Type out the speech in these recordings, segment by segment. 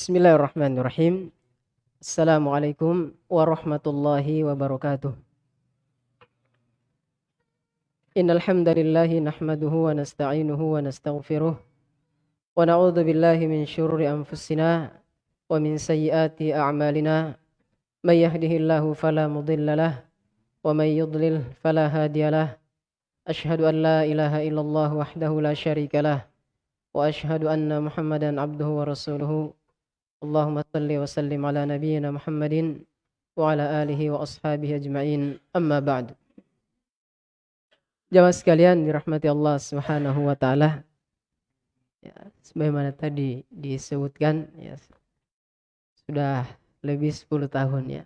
Bismillahirrahmanirrahim. Assalamualaikum warahmatullahi wabarakatuh. Innal hamdalillah nahmaduhu wa nasta'inuhu wa nastaghfiruh wa na'udzu billahi min syururi anfusina wa min sayyiati a'malina. May yahdihillahu fala mudilla lah wa may yudlil fala hadiyalah ashhadu an la ilaha illallah wahdahu la syarika lah. Wa ashhadu anna muhammadan abduhu wa rasuluhu Allahumma salli wa sallim ala nabiyyina Muhammadin wa ala alihi wa ashabihi ajma'in amma ba'du Jamaah sekalian dirahmati Allah Subhanahu wa taala. Ya, sebagaimana tadi disebutkan ya sudah lebih 10 tahun ya.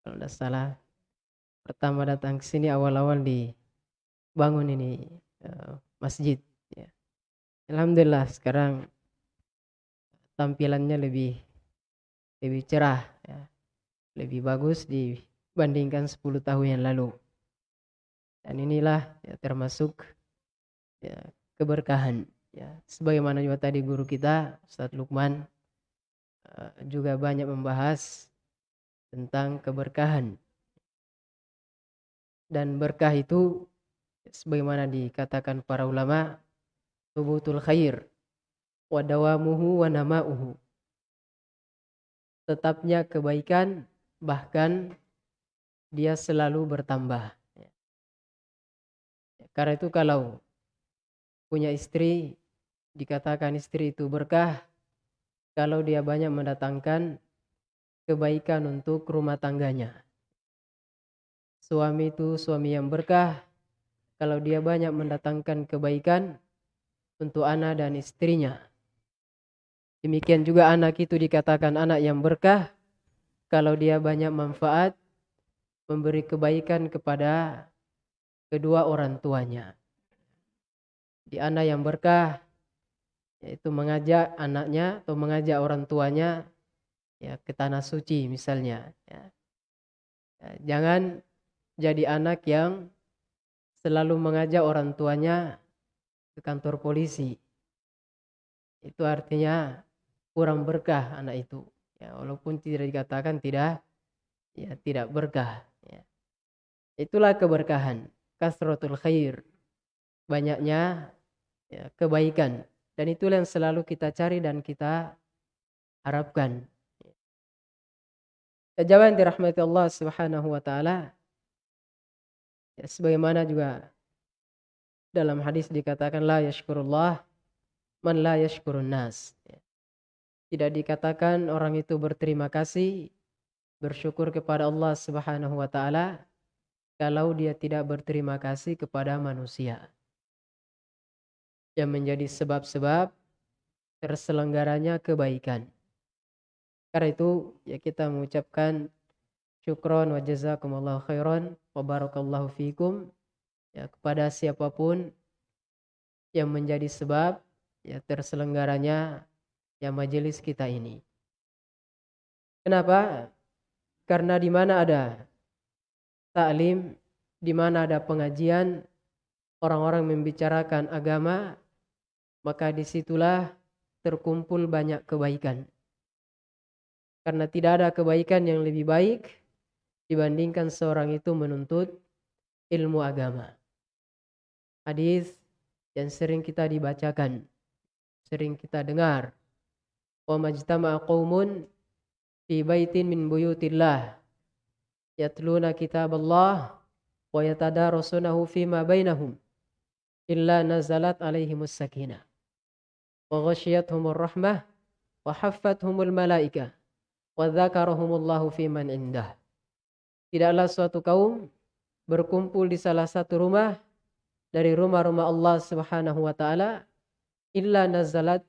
Kalau tidak salah pertama datang ke sini awal-awal dibangun ini uh, masjid ya. Alhamdulillah sekarang tampilannya lebih lebih cerah ya. Lebih bagus dibandingkan 10 tahun yang lalu. Dan inilah ya, termasuk ya, keberkahan. Ya, sebagaimana juga tadi guru kita Ustadz Lukman uh, juga banyak membahas tentang keberkahan. Dan berkah itu sebagaimana dikatakan para ulama tubutul khair wa dawamuhu wa nama'uhu. Tetapnya kebaikan bahkan dia selalu bertambah. Karena itu kalau punya istri dikatakan istri itu berkah kalau dia banyak mendatangkan kebaikan untuk rumah tangganya. Suami itu suami yang berkah kalau dia banyak mendatangkan kebaikan untuk anak dan istrinya. Demikian juga anak itu dikatakan anak yang berkah kalau dia banyak manfaat memberi kebaikan kepada kedua orang tuanya. Di anak yang berkah yaitu mengajak anaknya atau mengajak orang tuanya ya ke tanah suci misalnya ya. ya jangan jadi anak yang selalu mengajak orang tuanya ke kantor polisi. Itu artinya kurang berkah anak itu. Ya, walaupun tidak dikatakan tidak ya tidak berkah ya. Itulah keberkahan kasratul khair. Banyaknya ya, kebaikan. Dan itulah yang selalu kita cari dan kita harapkan. Ya, Jawaban dirahmati Allah Subhanahu wa taala. Ya, sebagaimana juga dalam hadis dikatakan la yashkurullah man la yashkurun nas. Ya. Tidak dikatakan orang itu berterima kasih bersyukur kepada Allah Subhanahu wa taala kalau dia tidak berterima kasih kepada manusia. Yang menjadi sebab-sebab terselenggaranya kebaikan. Karena itu ya kita mengucapkan syukron wa jazakumullahu khairan wa barakallahu fikum ya kepada siapa pun yang menjadi sebab ya terselenggaranya ya majelis kita ini. Kenapa? Karena di mana ada taklim di mana ada pengajian orang-orang membicarakan agama maka di situlah terkumpul banyak kebaikan karena tidak ada kebaikan yang lebih baik dibandingkan seorang itu menuntut ilmu agama hadis yang sering kita dibacakan sering kita dengar wa majtama'a qaumun fi baitin min buyutillah. Yatluna kitab Allah wa yatadarasunahu fima bainahum illa nazalat alaihimus sakinah wa ghashiyatuhumur rahmah wa haffathumul malaika wa dzakarahumullahu fiman indah. Tidaklah suatu kaum berkumpul di salah satu rumah dari rumah-rumah Allah Subhanahu wa taala illa nazalat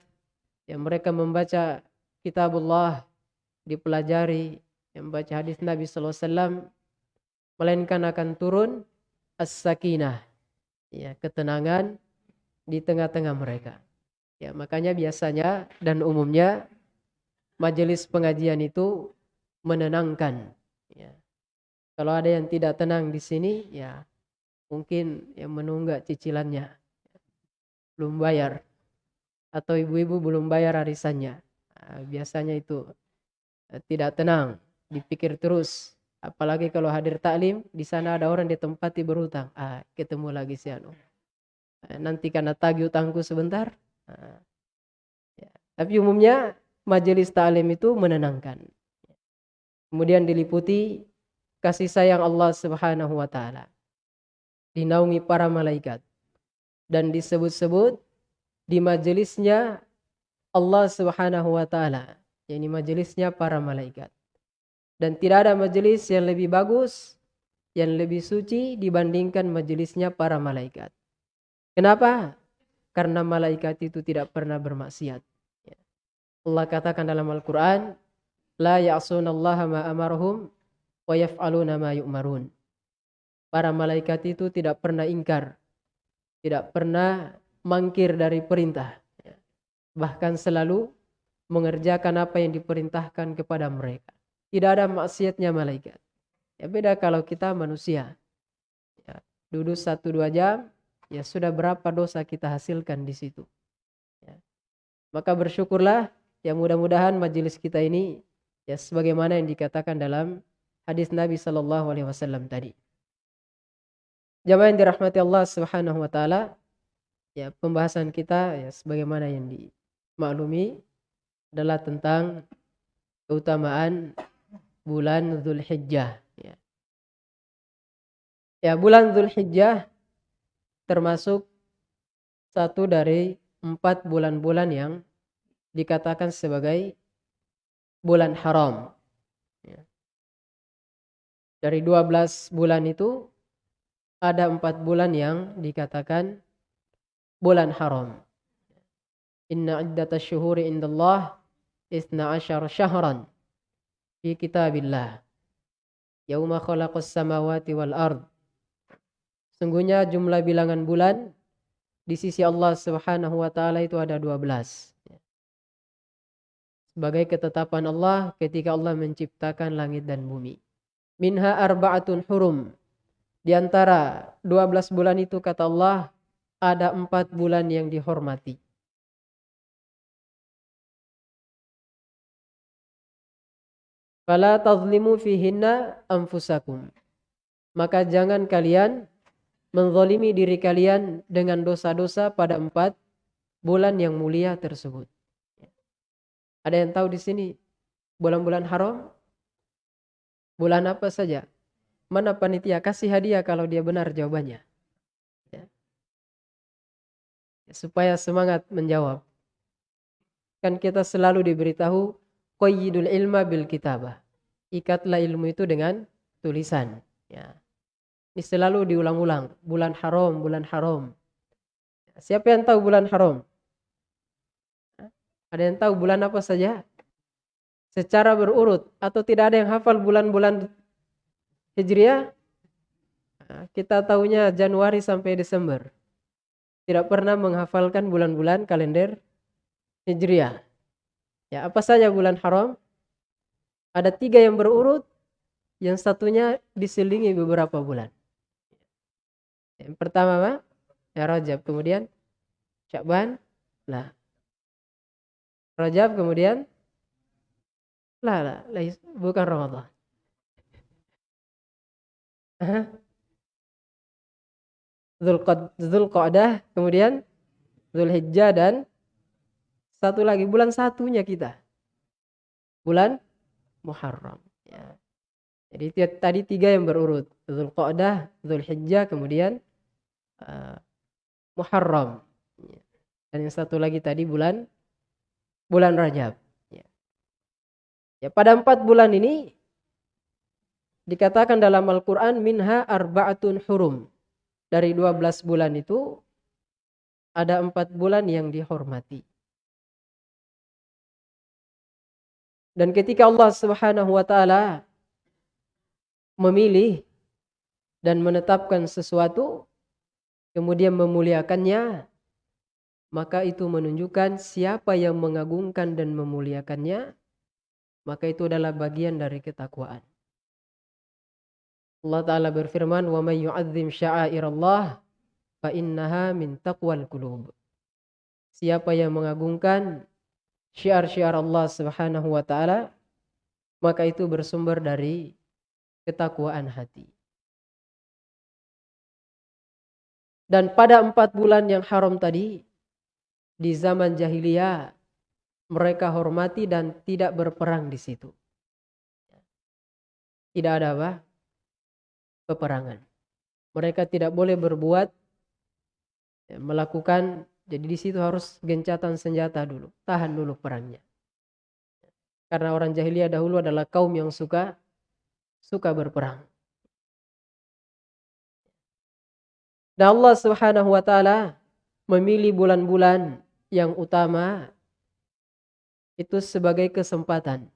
yang mereka membaca kitabullah dipelajari yang baca hadis Nabi SAW melainkan akan turun as-sakinah ya ketenangan di tengah-tengah mereka. Ya makanya biasanya dan umumnya majelis pengajian itu menenangkan ya. Kalau ada yang tidak tenang di sini ya mungkin yang menunggak cicilannya belum bayar atau ibu-ibu belum bayar arisannya Nah, biasanya itu eh, tidak tenang, dipikir terus. Apalagi kalau hadir taklim, di sana ada orang di tempat berutang. Ah, ketemu lagi si anu. Eh, nanti karena tagih utangku sebentar. Nah, ya. Tapi umumnya majelis taklim itu menenangkan. Kemudian diliputi kasih sayang Allah Subhanahu wa taala. Dinaungi para malaikat dan disebut-sebut di majelisnya Allah Subhanahu wa taala, yakni majelisnya para malaikat. Dan tidak ada majelis yang lebih bagus, yang lebih suci dibandingkan majelisnya para malaikat. Kenapa? Karena malaikat itu tidak pernah bermaksiat. Allah katakan dalam Al-Quran, La ya'sunallaha ma amarhum wa yaf'aluna ma yu'marun. Para malaikat itu tidak pernah ingkar tidak pernah mangkir dari perintah. Bahkan selalu mengerjakan apa yang diperintahkan kepada mereka. Tidak ada maksiatnya malaikat. Ya beda kalau kita manusia. Ya, duduk satu dua jam, ya sudah berapa dosa kita hasilkan di situ. Ya. Maka bersyukurlah, ya mudah-mudahan majelis kita ini ya sebagaimana yang dikatakan dalam hadis Nabi Wasallam tadi. Jamaah yang dirahmati Allah Subhanahu wa taala, ya pembahasan kita ya sebagaimana yang dimaklumi adalah tentang keutamaan bulan Zulhijjah ya. Ya, bulan Zulhijjah termasuk satu dari empat bulan-bulan yang dikatakan sebagai bulan haram. Ya. Dari 12 bulan itu ada empat bulan yang dikatakan bulan haram. Inna iddata syuhuri indallah isna asyar syahran fi kitabillah. Yauma khalaqas samawati wal ard. Sungguhnya jumlah bilangan bulan di sisi Allah Subhanahu wa taala itu ada 12. Sebagai ketetapan Allah ketika Allah menciptakan langit dan bumi. Minha arba'atun hurum di antara 12 bulan itu kata Allah ada empat bulan yang dihormati. Fala tazlimu fihinna anfusakum. Maka jangan kalian menzalimi diri kalian dengan dosa-dosa pada empat bulan yang mulia tersebut. Ada yang tahu di sini bulan-bulan haram? Bulan apa saja? mana panitia kasih hadiah kalau dia benar jawabannya. Ya. Supaya semangat menjawab. Kan kita selalu diberitahu qayyidul ilma bil kitabah. Ikatlah ilmu itu dengan tulisan. Ya. Ini selalu diulang-ulang. Bulan haram, bulan haram. Siapa yang tahu bulan haram? Ada yang tahu bulan apa saja? Secara berurut atau tidak ada yang hafal bulan-bulan Hijriah kita tahunya Januari sampai Desember. Tidak pernah menghafalkan bulan-bulan kalender Hijriah. Ya, apa saja bulan haram? Ada tiga yang berurut, yang satunya diselingi beberapa bulan. Yang pertama apa? Ya Rajab, kemudian Syakban, lah. Rajab kemudian lah, lah, bukan Ramadan. Zulqa'dah, kemudian Zulhijjah dan satu lagi bulan satunya kita. Bulan Muharram. Ya. Jadi tadi tiga yang berurut. Zulqa'dah, Zulhijjah, kemudian uh, Muharram. Ya. Dan yang satu lagi tadi bulan bulan Rajab. Ya. ya pada empat bulan ini Dikatakan dalam Al-Quran minha arba'atun hurum. Dari 12 bulan itu ada empat bulan yang dihormati. Dan ketika Allah Subhanahu wa taala memilih dan menetapkan sesuatu kemudian memuliakannya maka itu menunjukkan siapa yang mengagungkan dan memuliakannya maka itu adalah bagian dari ketakwaan. Allah Ta'ala berfirman, Wa may yu'adzim sya'airallah, fa innaha min taqwal qulub. Siapa yang mengagungkan syiar-syiar Allah Subhanahu wa taala maka itu bersumber dari ketakwaan hati. Dan pada empat bulan yang haram tadi, di zaman jahiliyah, mereka hormati dan tidak berperang di situ. Tidak ada apa? Peperangan. Mereka tidak boleh berbuat, ya, melakukan, jadi di situ harus gencatan senjata dulu, tahan dulu perangnya. Karena orang jahiliyah dahulu adalah kaum yang suka suka berperang. Dan Allah Subhanahu wa taala memilih bulan-bulan yang utama itu sebagai kesempatan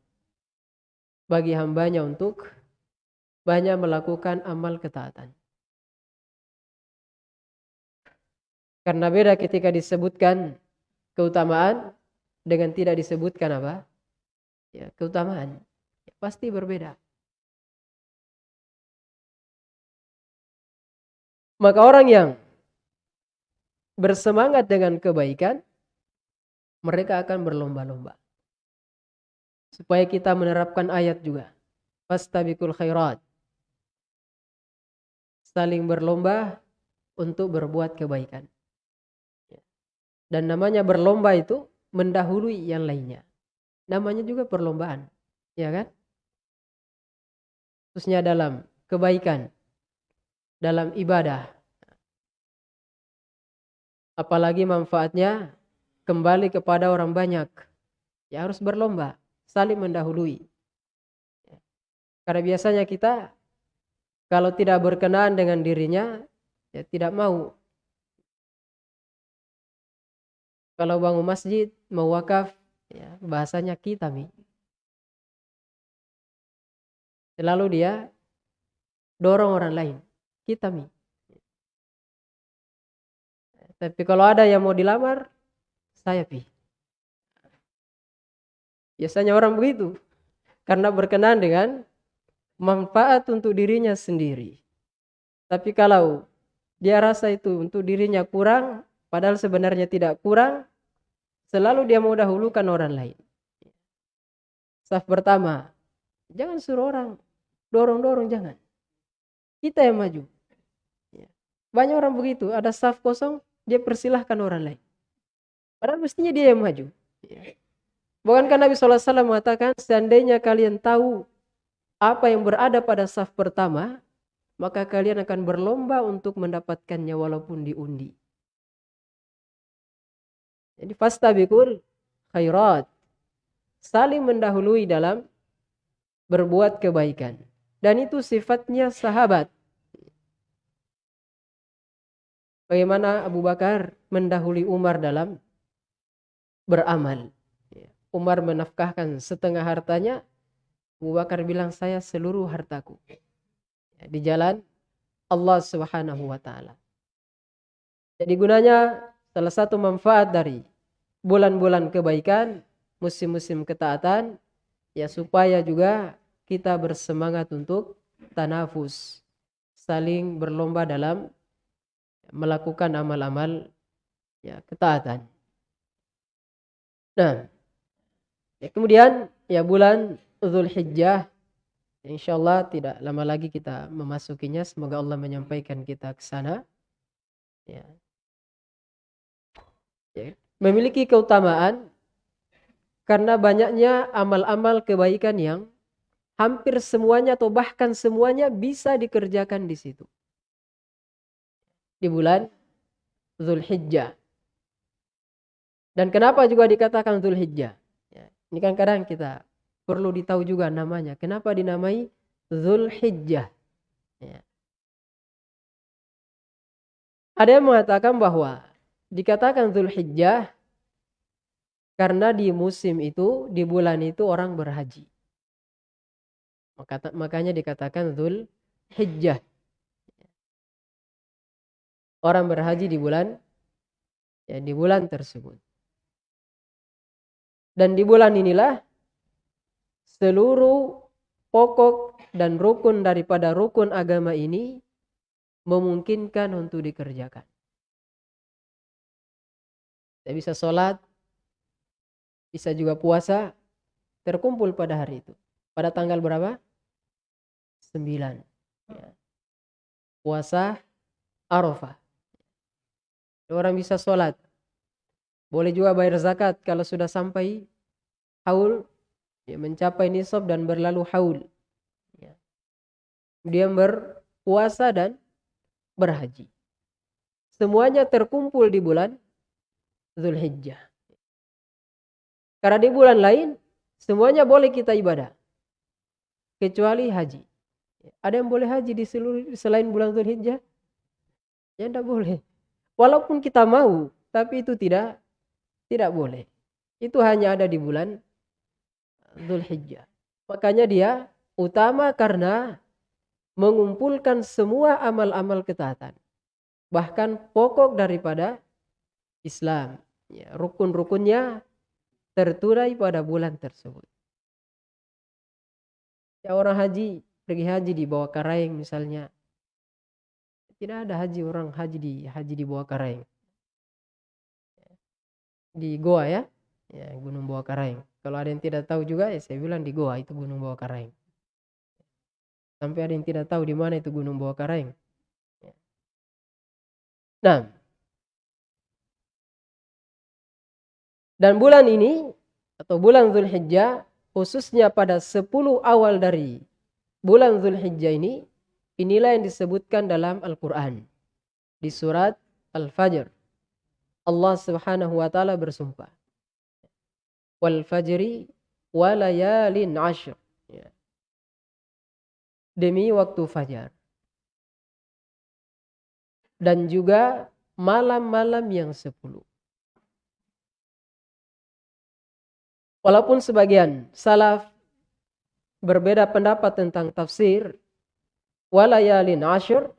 bagi hambanya untuk banyak melakukan amal ketaatan. Karena beda ketika disebutkan keutamaan dengan tidak disebutkan apa? Ya, keutamaan. Ya, pasti berbeda. Maka orang yang bersemangat dengan kebaikan, mereka akan berlomba-lomba. Supaya kita menerapkan ayat juga. Fastabikul khairat. Saling berlomba untuk berbuat kebaikan. Dan namanya berlomba itu mendahului yang lainnya. Namanya juga perlombaan. Ya kan? Khususnya dalam kebaikan dalam ibadah. Apalagi manfaatnya kembali kepada orang banyak. Ya harus berlomba, saling mendahului. Karena biasanya kita kalau tidak berkenaan dengan dirinya, ya tidak mau. Kalau bangun masjid, mau wakaf, ya, bahasanya kita mi. Selalu dia dorong orang lain kita mi. Tapi kalau ada yang mau dilamar, saya pi. Biasanya orang begitu. Karena berkenan dengan manfaat untuk dirinya sendiri. Tapi kalau dia rasa itu untuk dirinya kurang, padahal sebenarnya tidak kurang, selalu dia mau dahulukan orang lain. Saf pertama, jangan suruh orang dorong-dorong, jangan. Kita yang maju. Ya. Banyak orang begitu, ada saf kosong, dia persilahkan orang lain. Padahal mestinya dia yang maju. Ya. Bukankah Nabi SAW mengatakan, seandainya kalian tahu apa yang berada pada saf pertama, maka kalian akan berlomba untuk mendapatkannya walaupun diundi. Jadi fastabikul khairat. Saling mendahului dalam berbuat kebaikan. Dan itu sifatnya sahabat. Bagaimana Abu Bakar mendahului Umar dalam beramal. Ya, Umar menafkahkan setengah hartanya. Abu Bakar bilang saya seluruh hartaku. Ya, di jalan Allah subhanahu wa ta'ala. Jadi gunanya salah satu manfaat dari bulan-bulan kebaikan, musim-musim ketaatan, ya supaya juga kita bersemangat untuk tanafus, saling berlomba dalam melakukan amal-amal ya ketaatan. Nah, ya kemudian ya bulan Zulhijjah insyaallah tidak lama lagi kita memasukinya semoga Allah menyampaikan kita ke sana. Ya. ya. Memiliki keutamaan karena banyaknya amal-amal kebaikan yang hampir semuanya atau bahkan semuanya bisa dikerjakan di situ. Di bulan Zulhijjah. Dan kenapa juga dikatakan Zulhijjah? Ya, ini kan kadang kita perlu ditahu juga namanya. Kenapa dinamai Zulhijjah? Ya. Ada yang mengatakan bahwa dikatakan Zulhijjah karena di musim itu, di bulan itu orang berhaji. Makanya dikatakan Dhul Hijjah. Orang berhaji di bulan ya di bulan tersebut. Dan di bulan inilah seluruh pokok dan rukun daripada rukun agama ini memungkinkan untuk dikerjakan. Tidak bisa sholat bisa juga puasa, terkumpul pada hari itu. Pada tanggal berapa? 9. Ya. Puasa Arafah. Orang bisa sholat. Boleh juga bayar zakat kalau sudah sampai haul, ya, mencapai nisab dan berlalu haul. Ya. Dia berpuasa dan berhaji. Semuanya terkumpul di bulan Zulhijjah. Karena di bulan lain semuanya boleh kita ibadah. Kecuali haji. Ada yang boleh haji di seluruh selain bulan Zulhijjah? Ya tidak boleh. Walaupun kita mau, tapi itu tidak tidak boleh. Itu hanya ada di bulan Zulhijjah. Makanya dia utama karena mengumpulkan semua amal-amal ketaatan. Bahkan pokok daripada Islam. Ya, Rukun-rukunnya terturai pada bulan tersebut. Ya orang haji, pergi haji di bawah karaing misalnya. Tidak ada haji orang haji di haji di bawah karaing di Goa ya, ya Gunung Bawah Karaing. Kalau ada yang tidak tahu juga ya saya bilang di Goa itu Gunung Bawah Karaing. Sampai ada yang tidak tahu di mana itu Gunung Bawah Karaing. Ya. Nah, dan bulan ini atau bulan Zulhijjah khususnya pada 10 awal dari bulan Zulhijjah ini inilah yang disebutkan dalam Al-Qur'an di surat Al-Fajr Allah Subhanahu wa taala bersumpah. Wal fajri wa layalin ashr. Ya. Demi waktu fajar. Dan juga malam-malam yang sepuluh. Walaupun sebagian salaf berbeda pendapat tentang tafsir walayalin ashur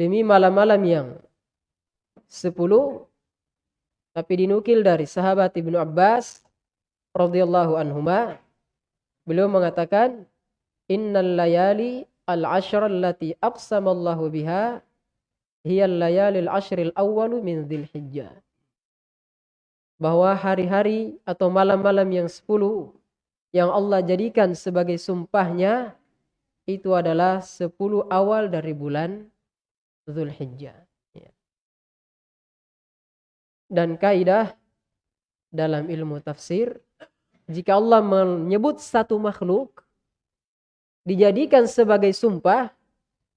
demi malam-malam yang 10 tapi dinukil dari sahabat Ibnu Abbas radhiyallahu anhuma beliau mengatakan innal layali al ashr allati aqsama Allah biha hiya al layali al ashr al awwal min dzilhijjah bahwa hari-hari atau malam-malam yang 10 yang Allah jadikan sebagai sumpahnya itu adalah 10 awal dari bulan Zulhijjah dan kaidah dalam ilmu tafsir jika Allah menyebut satu makhluk dijadikan sebagai sumpah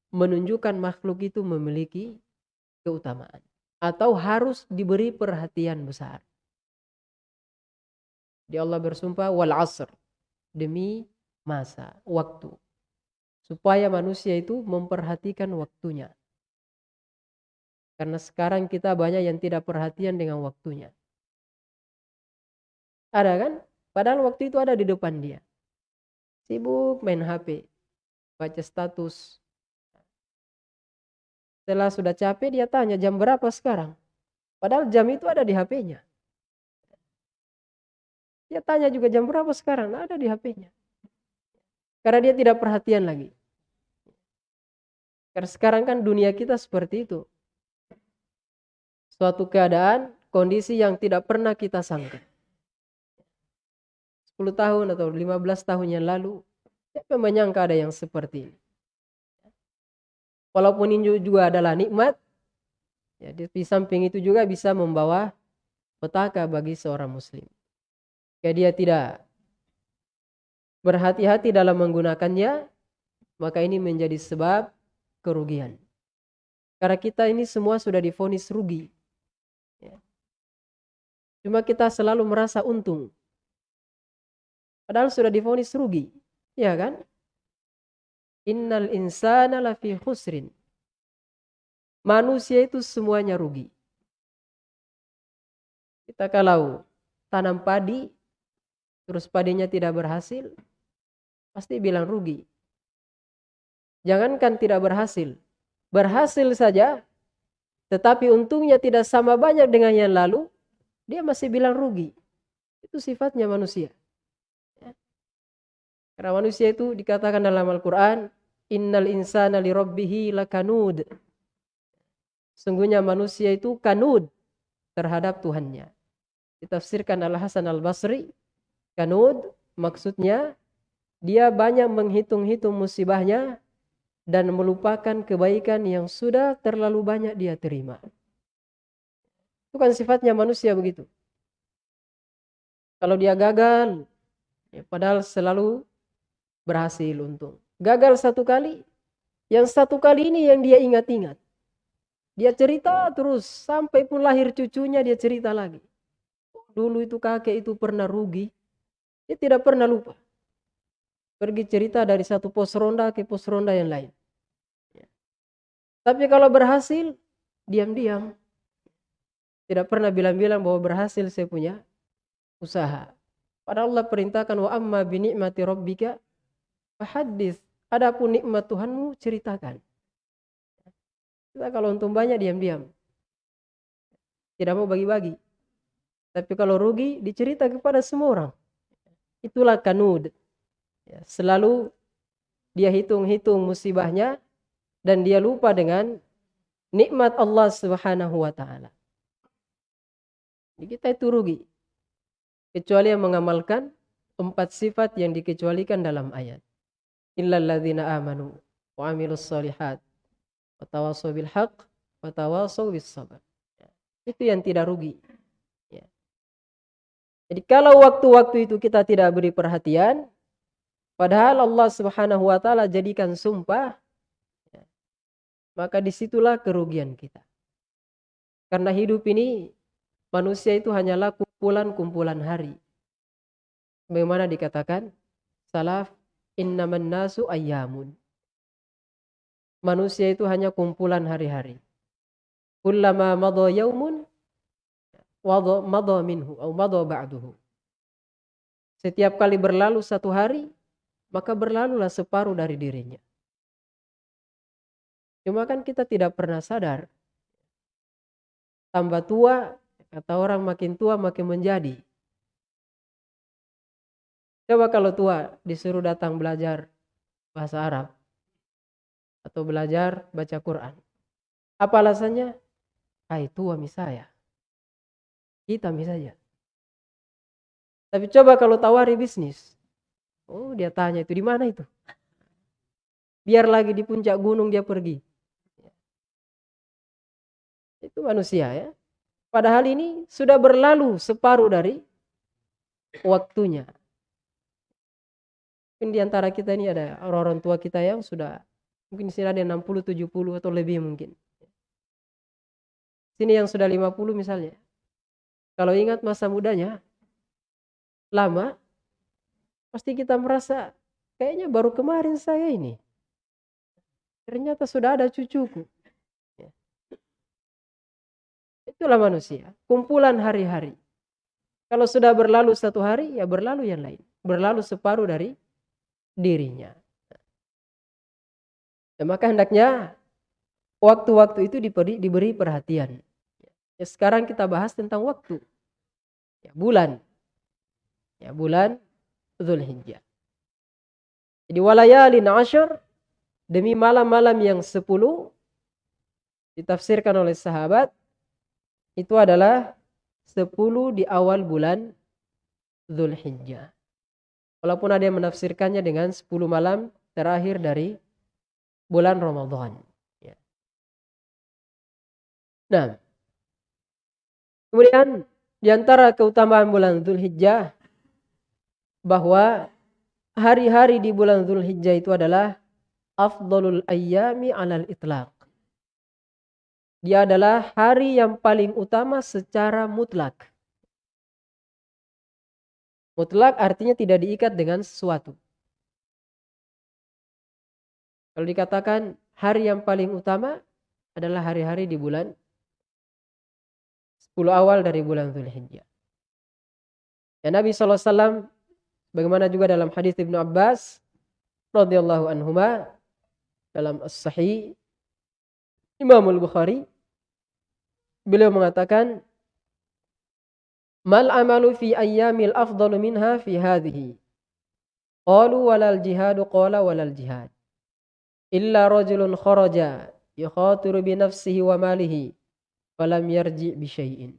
menunjukkan makhluk itu memiliki keutamaan atau harus diberi perhatian besar. Di Allah bersumpah wal asr demi masa, waktu. Supaya manusia itu memperhatikan waktunya. Karena sekarang kita banyak yang tidak perhatian dengan waktunya. Ada kan? Padahal waktu itu ada di depan dia. Sibuk main HP. Baca status. Setelah sudah capek dia tanya jam berapa sekarang. Padahal jam itu ada di HP-nya. Dia tanya juga jam berapa sekarang. Nah, ada di HP-nya. Karena dia tidak perhatian lagi. Karena sekarang kan dunia kita seperti itu suatu keadaan, kondisi yang tidak pernah kita sangka. 10 tahun atau 15 tahun yang lalu, siapa menyangka ada yang seperti ini. Walaupun ini juga adalah nikmat, ya, di samping itu juga bisa membawa petaka bagi seorang muslim. Ya dia tidak berhati-hati dalam menggunakannya, maka ini menjadi sebab kerugian. Karena kita ini semua sudah difonis rugi. Cuma kita selalu merasa untung. Padahal sudah difonis rugi. Ya kan? Innal insana lafi khusrin. Manusia itu semuanya rugi. Kita kalau tanam padi, terus padinya tidak berhasil, pasti bilang rugi. Jangankan tidak berhasil, berhasil saja, tetapi untungnya tidak sama banyak dengan yang lalu, dia masih bilang rugi. Itu sifatnya manusia. Karena manusia itu dikatakan dalam Al-Quran, Innal insana li rabbihi lakanud. Sungguhnya manusia itu kanud terhadap Tuhannya. Ditafsirkan Al-Hasan Al-Basri. Kanud maksudnya dia banyak menghitung-hitung musibahnya dan melupakan kebaikan yang sudah terlalu banyak dia terima. Itu kan sifatnya manusia begitu. Kalau dia gagal, ya padahal selalu berhasil untung. Gagal satu kali, yang satu kali ini yang dia ingat-ingat. Dia cerita terus sampai pun lahir cucunya dia cerita lagi. Dulu itu kakek itu pernah rugi, dia tidak pernah lupa pergi cerita dari satu pos ronda ke pos ronda yang lain. Ya. Tapi kalau berhasil, diam-diam. Tidak pernah bilang-bilang bahwa berhasil saya punya usaha. Padahal Allah perintahkan wa amma bi ni'mati rabbika fahaddits. Adapun nikmat Tuhanmu ceritakan. Kita kalau untung banyak diam-diam. Tidak mau bagi-bagi. Tapi kalau rugi dicerita kepada semua orang. Itulah kanud. Ya, selalu dia hitung-hitung musibahnya dan dia lupa dengan nikmat Allah Subhanahu wa taala. Kita itu rugi. Kecuali yang mengamalkan empat sifat yang dikecualikan dalam ayat. Illal ladzina amanu wa amilus solihat wa tawassaw bil haqq wa tawassaw bis sabr. Ya, itu yang tidak rugi. Ya. Jadi kalau waktu-waktu itu kita tidak beri perhatian, Padahal Allah Subhanahu wa taala jadikan sumpah ya, maka di situlah kerugian kita. Karena hidup ini manusia itu hanyalah kumpulan-kumpulan hari. Bagaimana dikatakan? Salaf innaman nasu ayyamun. Manusia itu hanya kumpulan hari-hari. Kullama madha yaumun madha minhu ba'duhu. Setiap kali berlalu satu hari, maka berlalulah separuh dari dirinya. Cuma kan kita tidak pernah sadar. Tambah tua, kata orang makin tua makin menjadi. Coba kalau tua disuruh datang belajar bahasa Arab. Atau belajar baca Quran. Apa alasannya? Hai tua misalnya. Kita misalnya. Tapi coba kalau tawari bisnis. Oh dia tanya itu di mana itu? Biar lagi di puncak gunung dia pergi. Itu manusia ya. Padahal ini sudah berlalu separuh dari waktunya. Mungkin di antara kita ini ada orang-orang tua kita yang sudah mungkin sini ada 60, 70 atau lebih mungkin. Sini yang sudah 50 misalnya. Kalau ingat masa mudanya, lama, Pasti kita merasa kayaknya baru kemarin saya ini. Ternyata sudah ada cucuku. Itulah manusia, kumpulan hari-hari. Kalau sudah berlalu satu hari, ya berlalu yang lain. Berlalu separuh dari dirinya. Ya, maka hendaknya waktu-waktu itu diberi, diberi perhatian. Ya, sekarang kita bahas tentang waktu. Ya, bulan. Ya, bulan Zulhijjah. Jadi walayalin asyar demi malam-malam yang sepuluh ditafsirkan oleh sahabat itu adalah sepuluh di awal bulan Zulhijjah. Walaupun ada yang menafsirkannya dengan sepuluh malam terakhir dari bulan Ramadan. Ya. Nah, kemudian di antara keutamaan bulan Zulhijjah bahwa hari-hari di bulan Zulhijjah itu adalah afdolul ayyami alal itlaq. Dia adalah hari yang paling utama secara mutlak. Mutlak artinya tidak diikat dengan sesuatu. Kalau dikatakan hari yang paling utama adalah hari-hari di bulan 10 awal dari bulan Zulhijjah. Ya Nabi SAW Bagaimana juga dalam hadis Ibnu Abbas radhiyallahu anhuma dalam As-Sahih Imam Al-Bukhari beliau mengatakan Mal amalu fi ayyamil afdalu minha fi hadhihi? Qalu walal jihadu qala walal jihad. Illa rajulun kharaja yukhatiru bi nafsihi wa malihi falam yarji bi syai'in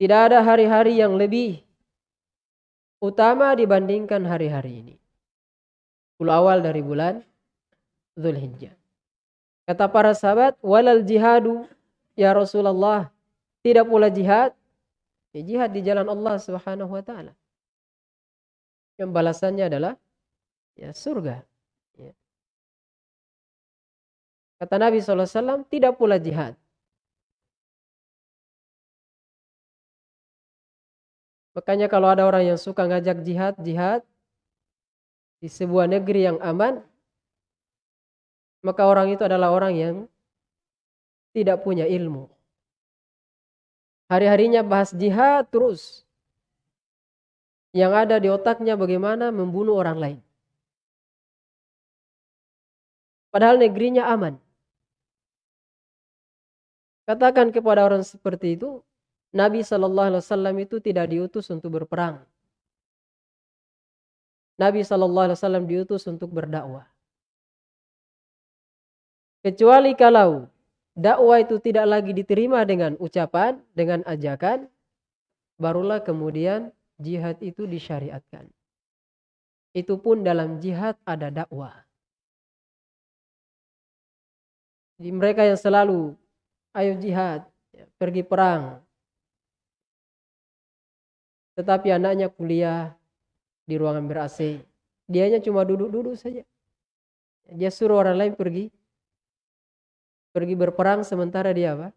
Tidak ada hari-hari yang lebih utama dibandingkan hari-hari ini. Puluh awal dari bulan Zulhijjah. Kata para sahabat, walal jihadu ya Rasulullah. Tidak pula jihad. Ya, jihad di jalan Allah subhanahu wa ta'ala. Yang balasannya adalah ya surga. Ya. Kata Nabi SAW, tidak pula jihad. Makanya kalau ada orang yang suka ngajak jihad, jihad di sebuah negeri yang aman, maka orang itu adalah orang yang tidak punya ilmu. Hari-harinya bahas jihad terus. Yang ada di otaknya bagaimana membunuh orang lain. Padahal negerinya aman. Katakan kepada orang seperti itu, Nabi Wasallam itu tidak diutus untuk berperang. Nabi Wasallam diutus untuk berdakwah. Kecuali kalau dakwah itu tidak lagi diterima dengan ucapan, dengan ajakan, barulah kemudian jihad itu disyariatkan. Itu pun dalam jihad ada dakwah. Jadi mereka yang selalu ayo jihad, pergi perang. Tetapi anaknya kuliah di ruangan ber-AC. Dianya cuma duduk-duduk saja. Dia suruh orang lain pergi pergi berperang sementara dia apa?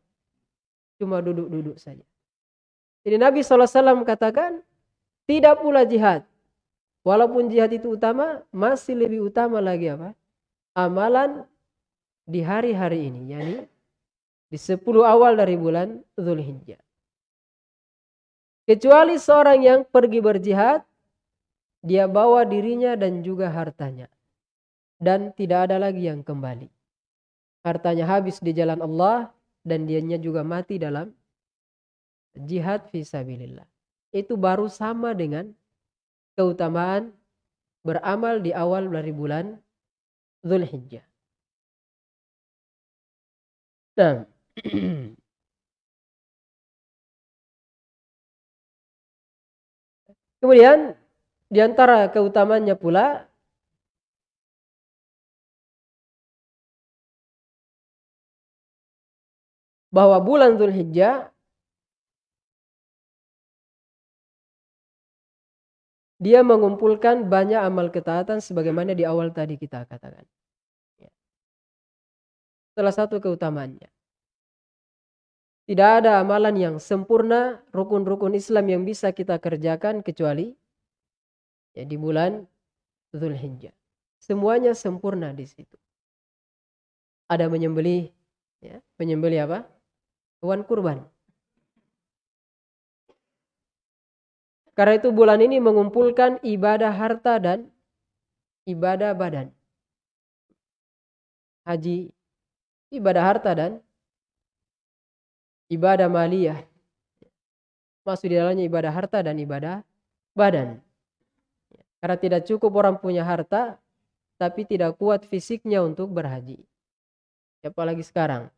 Cuma duduk-duduk saja. Jadi Nabi SAW katakan, tidak pula jihad. Walaupun jihad itu utama, masih lebih utama lagi apa? Amalan di hari-hari ini, yakni di 10 awal dari bulan Zulhijjah. Kecuali seorang yang pergi berjihad, dia bawa dirinya dan juga hartanya. Dan tidak ada lagi yang kembali hartanya habis di jalan Allah dan dianya juga mati dalam jihad fisabilillah. Itu baru sama dengan keutamaan beramal di awal dari bulan Zulhijjah. Nah, kemudian di antara keutamanya pula bahwa bulan Zulhijjah dia mengumpulkan banyak amal ketaatan sebagaimana di awal tadi kita katakan. Ya. Salah satu keutamaannya. Tidak ada amalan yang sempurna, rukun-rukun Islam yang bisa kita kerjakan kecuali ya di bulan Zulhijjah. Semuanya sempurna di situ. Ada menyembelih, ya, menyembelih apa? Hewan kurban. Karena itu bulan ini mengumpulkan ibadah harta dan ibadah badan. Haji, ibadah harta dan ibadah maliyah. Masuk di dalamnya ibadah harta dan ibadah badan. Karena tidak cukup orang punya harta, tapi tidak kuat fisiknya untuk berhaji. Apalagi sekarang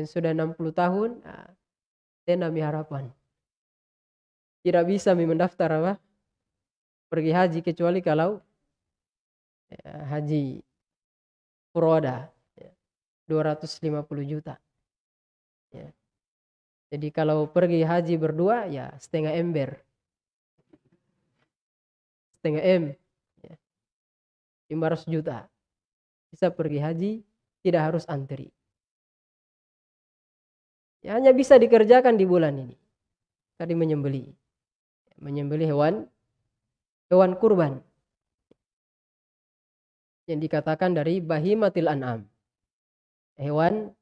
yang sudah 60 tahun, nah, saya nami harapan. Tidak bisa mendaftar apa? Pergi haji kecuali kalau ya, haji furoda ya, 250 juta. Ya. Jadi kalau pergi haji berdua ya setengah ember. Setengah M. Ya. 500 juta. Bisa pergi haji tidak harus antri. Ya, hanya bisa dikerjakan di bulan ini. Tadi menyembeli. Menyembeli hewan hewan kurban. Yang dikatakan dari bahimatil an'am. Hewan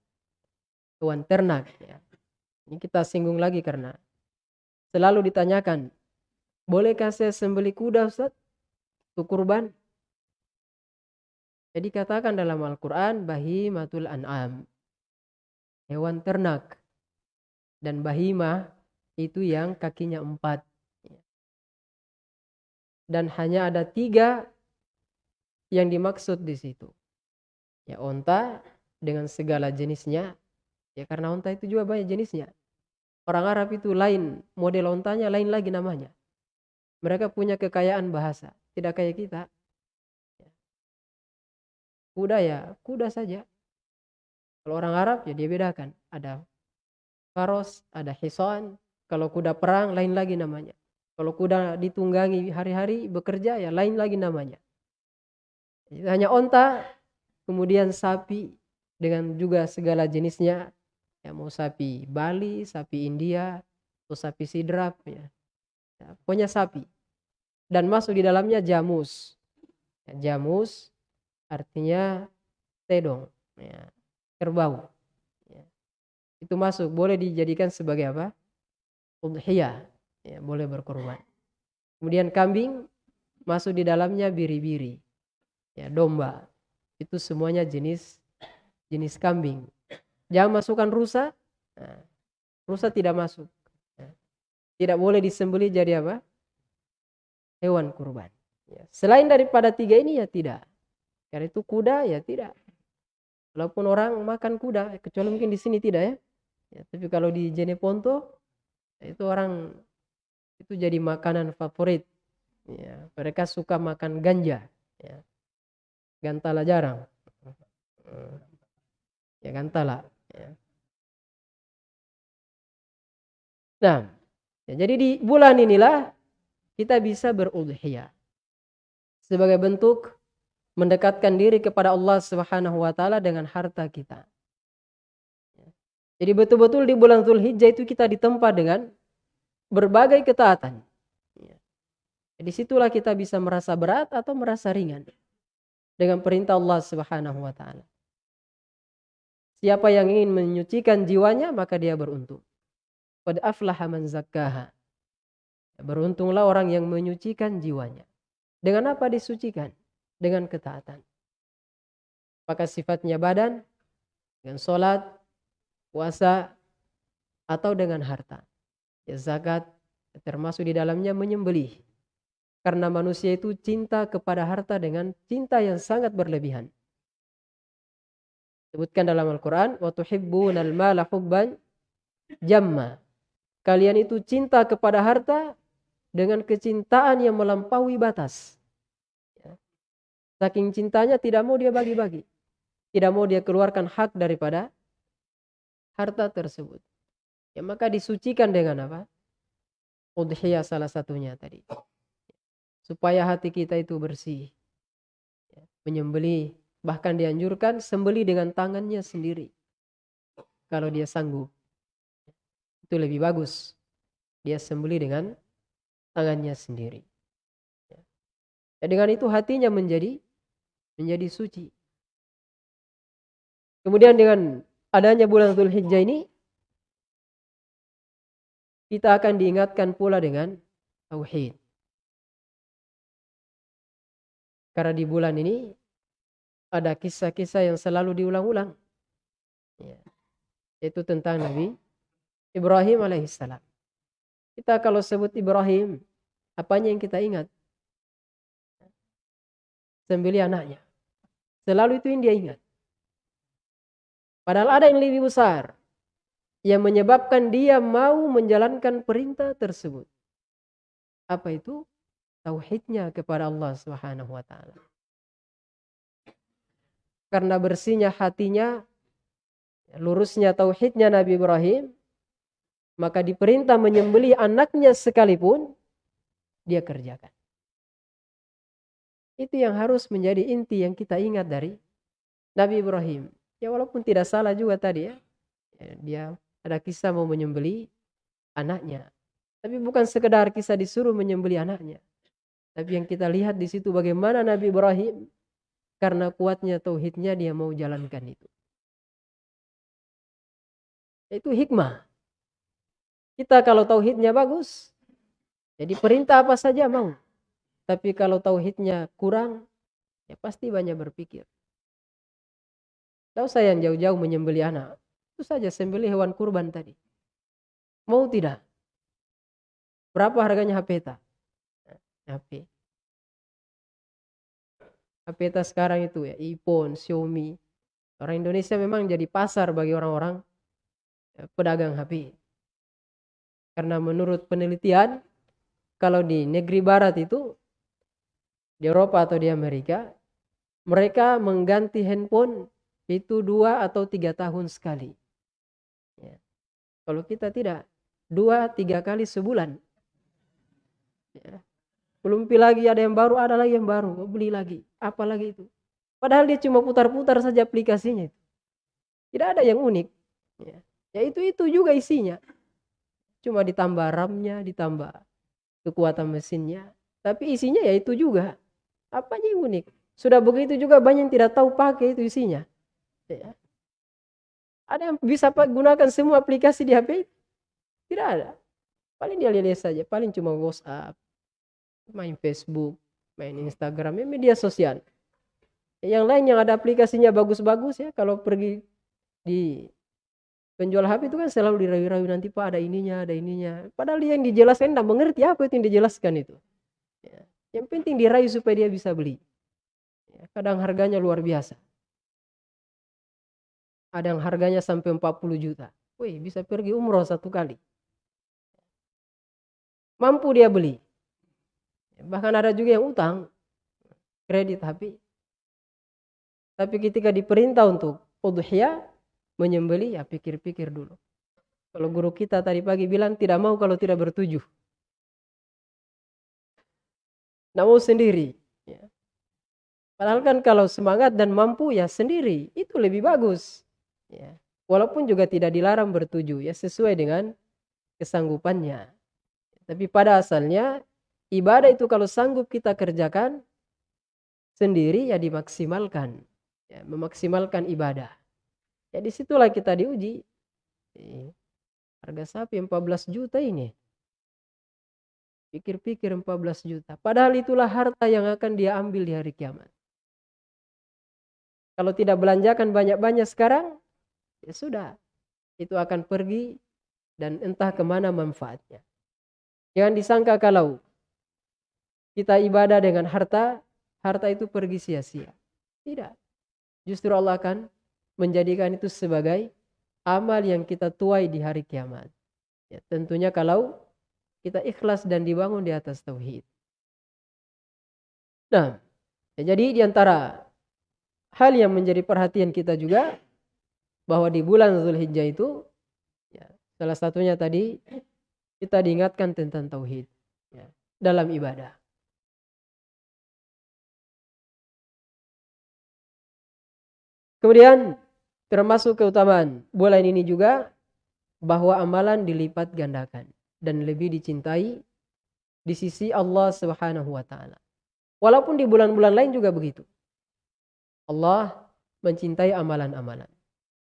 hewan ternak ya. Ini kita singgung lagi karena selalu ditanyakan, bolehkah saya sembeli kuda Ustaz? Untuk kurban? Jadi katakan dalam Al-Quran bahimatul an'am. Hewan ternak dan bahima itu yang kakinya empat. Dan hanya ada tiga yang dimaksud di situ. Ya onta dengan segala jenisnya. Ya karena onta itu juga banyak jenisnya. Orang Arab itu lain, model ontanya lain lagi namanya. Mereka punya kekayaan bahasa, tidak kayak kita. Kuda ya, kuda saja. Kalau orang Arab ya dia bedakan. Ada faros, ada hisan. Kalau kuda perang lain lagi namanya. Kalau kuda ditunggangi hari-hari bekerja ya lain lagi namanya. Hanya onta, kemudian sapi dengan juga segala jenisnya ya mau sapi Bali, sapi India, atau sapi sidrap ya. ya pokoknya sapi. Dan masuk di dalamnya jamus. Ya, jamus artinya tedong, ya, kerbau. Ya. Itu masuk, boleh dijadikan sebagai apa? Udhiyah, ya, boleh berkorban. Kemudian kambing masuk di dalamnya biri-biri, ya domba. Itu semuanya jenis jenis kambing. Jangan masukkan rusa. Nah, rusa tidak masuk. Nah, tidak boleh disembeli jadi apa? Hewan kurban. Ya. Selain daripada tiga ini ya tidak. Karena itu kuda ya tidak. Walaupun orang makan kuda, kecuali mungkin di sini tidak ya. Ya tapi kalau di Jeneponto itu orang itu jadi makanan favorit. Ya, mereka suka makan ganja. Ya. Gantala jarang. Ya gantala. Ya. Nah, ya, jadi di bulan inilah kita bisa berudhiyah sebagai bentuk mendekatkan diri kepada Allah Subhanahu wa taala dengan harta kita. Jadi betul-betul di bulan Zulhijjah itu kita ditempa dengan berbagai ketaatan. Ya. Di situlah kita bisa merasa berat atau merasa ringan dengan perintah Allah Subhanahu wa taala. Siapa yang ingin menyucikan jiwanya maka dia beruntung. Qad aflaha man zakkaha. Beruntunglah orang yang menyucikan jiwanya. Dengan apa disucikan? Dengan ketaatan. Apakah sifatnya badan, dengan sholat, puasa, atau dengan harta. Ya zakat termasuk di dalamnya menyembelih. Karena manusia itu cinta kepada harta dengan cinta yang sangat berlebihan. Sebutkan dalam Al-Quran, وَتُحِبُّونَ الْمَالَ حُبًّا jamma. Kalian itu cinta kepada harta dengan kecintaan yang melampaui batas. Ya. Saking cintanya tidak mau dia bagi-bagi. Tidak mau dia keluarkan hak daripada harta tersebut. Ya, maka disucikan dengan apa? Udhiyah salah satunya tadi. Supaya hati kita itu bersih. Ya, menyembeli Bahkan dianjurkan sembeli dengan tangannya sendiri. Kalau dia sanggup. Itu lebih bagus. Dia sembeli dengan tangannya sendiri. Ya, dengan itu hatinya menjadi menjadi suci. Kemudian dengan adanya bulan Hijjah ini kita akan diingatkan pula dengan tauhid. Karena di bulan ini ada kisah-kisah yang selalu diulang-ulang. Ya. Itu tentang Nabi Ibrahim alaihissalam. Kita kalau sebut Ibrahim, apanya yang kita ingat? Sembeli anaknya. Selalu itu yang dia ingat. Padahal ada yang lebih besar yang menyebabkan dia mau menjalankan perintah tersebut. Apa itu? Tauhidnya kepada Allah Subhanahu wa taala karena bersihnya hatinya, lurusnya tauhidnya Nabi Ibrahim, maka diperintah menyembelih anaknya sekalipun dia kerjakan. Itu yang harus menjadi inti yang kita ingat dari Nabi Ibrahim. Ya walaupun tidak salah juga tadi ya. ya dia ada kisah mau menyembeli anaknya. Tapi bukan sekedar kisah disuruh menyembeli anaknya. Tapi yang kita lihat di situ bagaimana Nabi Ibrahim karena kuatnya tauhidnya dia mau jalankan itu. Itu hikmah. Kita kalau tauhidnya bagus, jadi perintah apa saja mau. Tapi kalau tauhidnya kurang, ya pasti banyak berpikir. Tahu saya yang jauh-jauh menyembeli anak. Itu saja sembeli hewan kurban tadi. Mau tidak? Berapa harganya HP ta? HP. HP kita sekarang itu ya, iPhone, Xiaomi. Orang Indonesia memang jadi pasar bagi orang-orang ya, pedagang HP. Karena menurut penelitian, kalau di negeri barat itu, di Eropa atau di Amerika, mereka mengganti handphone itu dua atau tiga tahun sekali. Ya. Kalau kita tidak, dua tiga kali sebulan. Ya. Belum lagi ada yang baru, ada lagi yang baru, beli lagi, apa lagi itu. Padahal dia cuma putar-putar saja aplikasinya. Tidak ada yang unik. Ya. ya itu itu juga isinya. Cuma ditambah RAM-nya, ditambah kekuatan mesinnya. Tapi isinya ya itu juga. Apanya yang unik? Sudah begitu juga banyak yang tidak tahu pakai itu isinya. Ya. Ada yang bisa gunakan semua aplikasi di HP? Tidak ada. Paling dia lihat saja. Paling cuma WhatsApp, main Facebook, main Instagram, ya media sosial. Yang lain yang ada aplikasinya bagus-bagus ya, kalau pergi di penjual HP itu kan selalu dirayu-rayu nanti pak ada ininya ada ininya padahal dia yang dijelaskan tidak mengerti apa itu yang dijelaskan itu ya. yang penting dirayu supaya dia bisa beli ya. kadang harganya luar biasa ada yang harganya sampai 40 juta wih bisa pergi umroh satu kali mampu dia beli bahkan ada juga yang utang kredit HP tapi ketika diperintah untuk udhiyah menyembeli ya pikir-pikir dulu. Kalau guru kita tadi pagi bilang tidak mau kalau tidak bertujuh. Tidak sendiri. Ya. Padahal kan kalau semangat dan mampu ya sendiri itu lebih bagus. Ya. Walaupun juga tidak dilarang bertujuh ya sesuai dengan kesanggupannya. Tapi pada asalnya ibadah itu kalau sanggup kita kerjakan sendiri ya dimaksimalkan. Ya, memaksimalkan ibadah. Ya di situlah kita diuji. Harga sapi 14 juta ini. Pikir-pikir 14 juta. Padahal itulah harta yang akan dia ambil di hari kiamat. Kalau tidak belanjakan banyak-banyak sekarang, ya sudah. Itu akan pergi dan entah ke mana manfaatnya. Jangan disangka kalau kita ibadah dengan harta, harta itu pergi sia-sia. Tidak. Justru Allah akan menjadikan itu sebagai amal yang kita tuai di hari kiamat. Ya, tentunya kalau kita ikhlas dan dibangun di atas tauhid. Nah, ya, jadi di antara hal yang menjadi perhatian kita juga bahwa di bulan Zulhijjah itu ya, salah satunya tadi kita diingatkan tentang tauhid ya, dalam ibadah. Kemudian Termasuk keutamaan bulan ini juga bahwa amalan dilipat gandakan dan lebih dicintai di sisi Allah Subhanahu wa taala. Walaupun di bulan-bulan lain juga begitu. Allah mencintai amalan-amalan.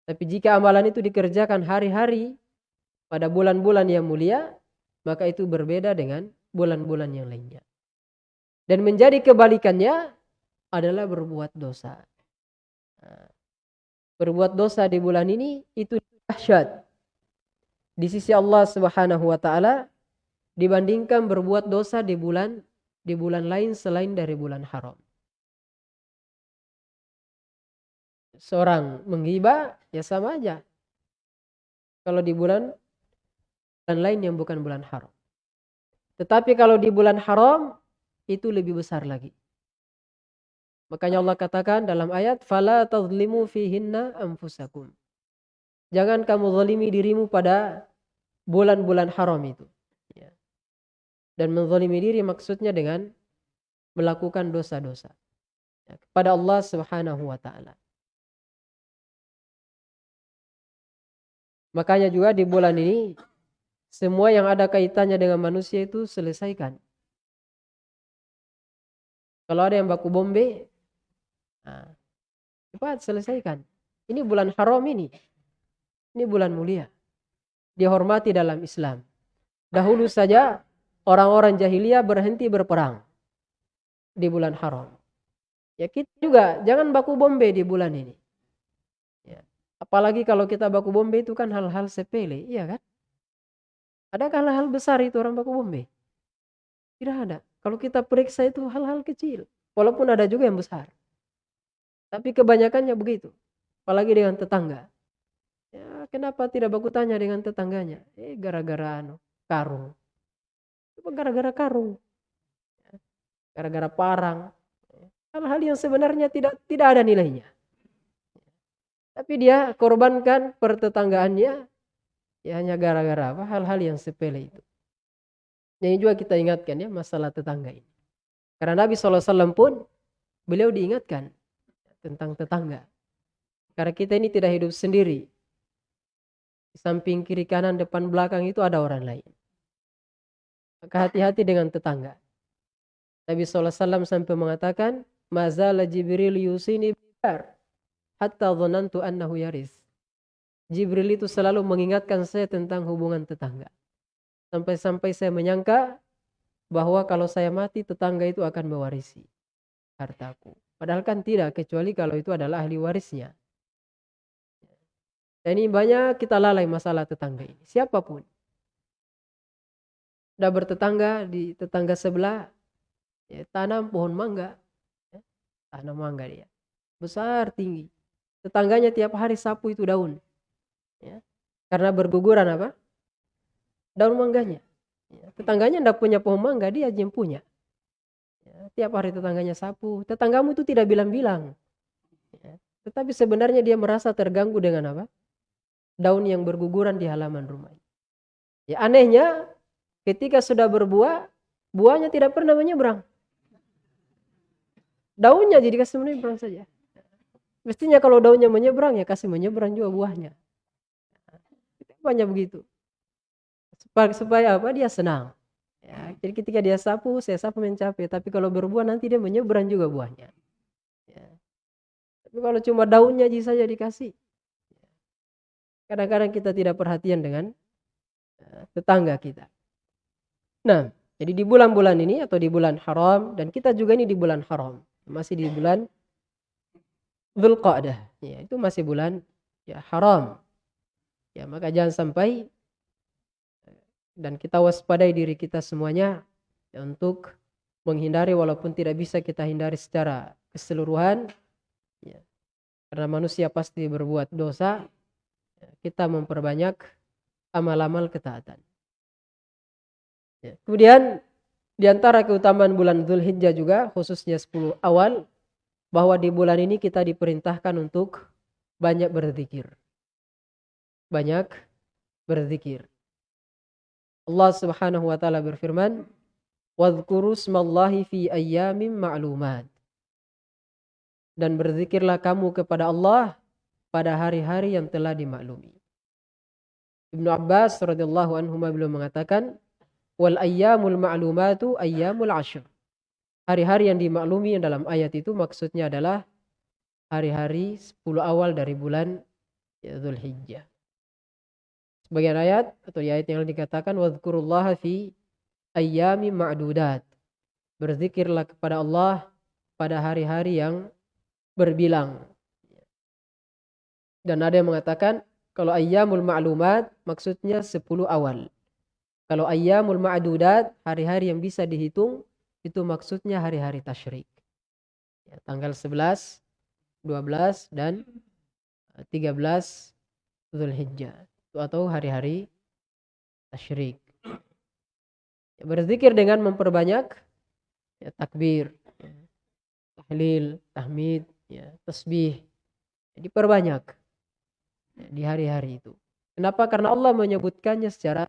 Tapi jika amalan itu dikerjakan hari-hari pada bulan-bulan yang mulia, maka itu berbeda dengan bulan-bulan yang lainnya. Dan menjadi kebalikannya adalah berbuat dosa. Nah, berbuat dosa di bulan ini itu dahsyat di sisi Allah Subhanahu wa taala dibandingkan berbuat dosa di bulan di bulan lain selain dari bulan haram. Seorang menghibah ya sama aja. Kalau di bulan bulan lain yang bukan bulan haram. Tetapi kalau di bulan haram itu lebih besar lagi. Makanya Allah katakan dalam ayat fala tazlimu fihinna anfusakum. Jangan kamu zalimi dirimu pada bulan-bulan haram itu. Ya. Dan menzalimi diri maksudnya dengan melakukan dosa-dosa ya, kepada Allah Subhanahu wa taala. Makanya juga di bulan ini semua yang ada kaitannya dengan manusia itu selesaikan. Kalau ada yang baku bombe, Nah, cepat selesaikan. Ini bulan haram ini. Ini bulan mulia. Dihormati dalam Islam. Dahulu saja orang-orang jahiliyah berhenti berperang di bulan haram. Ya kita juga jangan baku bombe di bulan ini. Ya. Apalagi kalau kita baku bombe itu kan hal-hal sepele, iya kan? Adakah hal-hal besar itu orang baku bombe? Tidak ada. Kalau kita periksa itu hal-hal kecil. Walaupun ada juga yang besar. Tapi kebanyakannya begitu. Apalagi dengan tetangga. Ya, kenapa tidak baku tanya dengan tetangganya? Eh, gara-gara anu. karung. Gara-gara karung. Gara-gara parang. Hal-hal yang sebenarnya tidak tidak ada nilainya. Tapi dia korbankan pertetanggaannya ya hanya gara-gara apa? Hal-hal yang sepele itu. Yang juga kita ingatkan ya masalah tetangga ini. Karena Nabi SAW pun beliau diingatkan tentang tetangga. Karena kita ini tidak hidup sendiri. Di samping kiri kanan depan belakang itu ada orang lain. Maka hati-hati dengan tetangga. Nabi SAW sampai mengatakan, Mazala Jibril yusini hatta dhanantu annahu yaris. Jibril itu selalu mengingatkan saya tentang hubungan tetangga. Sampai-sampai saya menyangka bahwa kalau saya mati tetangga itu akan mewarisi hartaku. Padahal kan tidak, kecuali kalau itu adalah ahli warisnya. Dan ini banyak kita lalai masalah tetangga ini. Siapa pun. Sudah bertetangga di tetangga sebelah, ya, tanam pohon mangga. Ya, tanam mangga dia. Besar, tinggi. Tetangganya tiap hari sapu itu daun. Ya, karena berguguran apa? daun mangganya. Ya, tetangganya tidak punya pohon mangga, dia aja yang punya. Ya, tiap hari tetangganya sapu. Tetanggamu itu tidak bilang-bilang. Ya, tetapi sebenarnya dia merasa terganggu dengan apa? Daun yang berguguran di halaman rumah. Ya anehnya, ketika sudah berbuah, buahnya tidak pernah menyeberang. Daunnya jadi kasih menyeberang saja. Mestinya kalau daunnya menyeberang ya kasih menyeberang juga buahnya. Banyak begitu. Supaya apa? Dia senang. Ya jadi ketika dia sapu saya sapu mencapai tapi kalau berbuah nanti dia menyeberang juga buahnya. Ya. tapi kalau cuma daunnya aja saja dikasih kadang-kadang kita tidak perhatian dengan uh, tetangga kita. Nah jadi di bulan-bulan ini atau di bulan haram dan kita juga ini di bulan haram. Masih di bulan Dzulqa'dah. Ya itu masih bulan ya haram. Ya maka jangan sampai dan kita waspadai diri kita semuanya ya, untuk menghindari walaupun tidak bisa kita hindari secara keseluruhan ya, karena manusia pasti berbuat dosa ya, kita memperbanyak amal-amal ketaatan. Ya. kemudian di antara keutamaan bulan Dzulhijjah juga khususnya 10 awal bahwa di bulan ini kita diperintahkan untuk banyak berzikir banyak berzikir Allah Subhanahu wa taala berfirman, "Wadhkuru smallahi fi ayyamin ma'lumat." Dan berzikirlah kamu kepada Allah pada hari-hari yang telah dimaklumi. Ibnu Abbas radhiyallahu anhu beliau mengatakan, "Wal ayyamul ma'lumatu ayyamul ashr." Hari-hari yang dimaklumi dalam ayat itu maksudnya adalah hari-hari 10 awal dari bulan Zulhijjah. Sebagian ayat atau ayat yang dikatakan wadhkurullaha fi ayyami ma'dudat. Berzikirlah kepada Allah pada hari-hari yang berbilang. Dan ada yang mengatakan kalau ayyamul ma'lumat maksudnya 10 awal. Kalau ayyamul ma'dudat hari-hari yang bisa dihitung itu maksudnya hari-hari tasyrik. Ya, tanggal 11, 12 dan 13 Zulhijjah atau hari-hari tasyrik. Ya, berzikir dengan memperbanyak ya, takbir, ya, tahlil, tahmid, ya, tasbih. Ya, diperbanyak ya, di hari-hari itu. Kenapa? Karena Allah menyebutkannya secara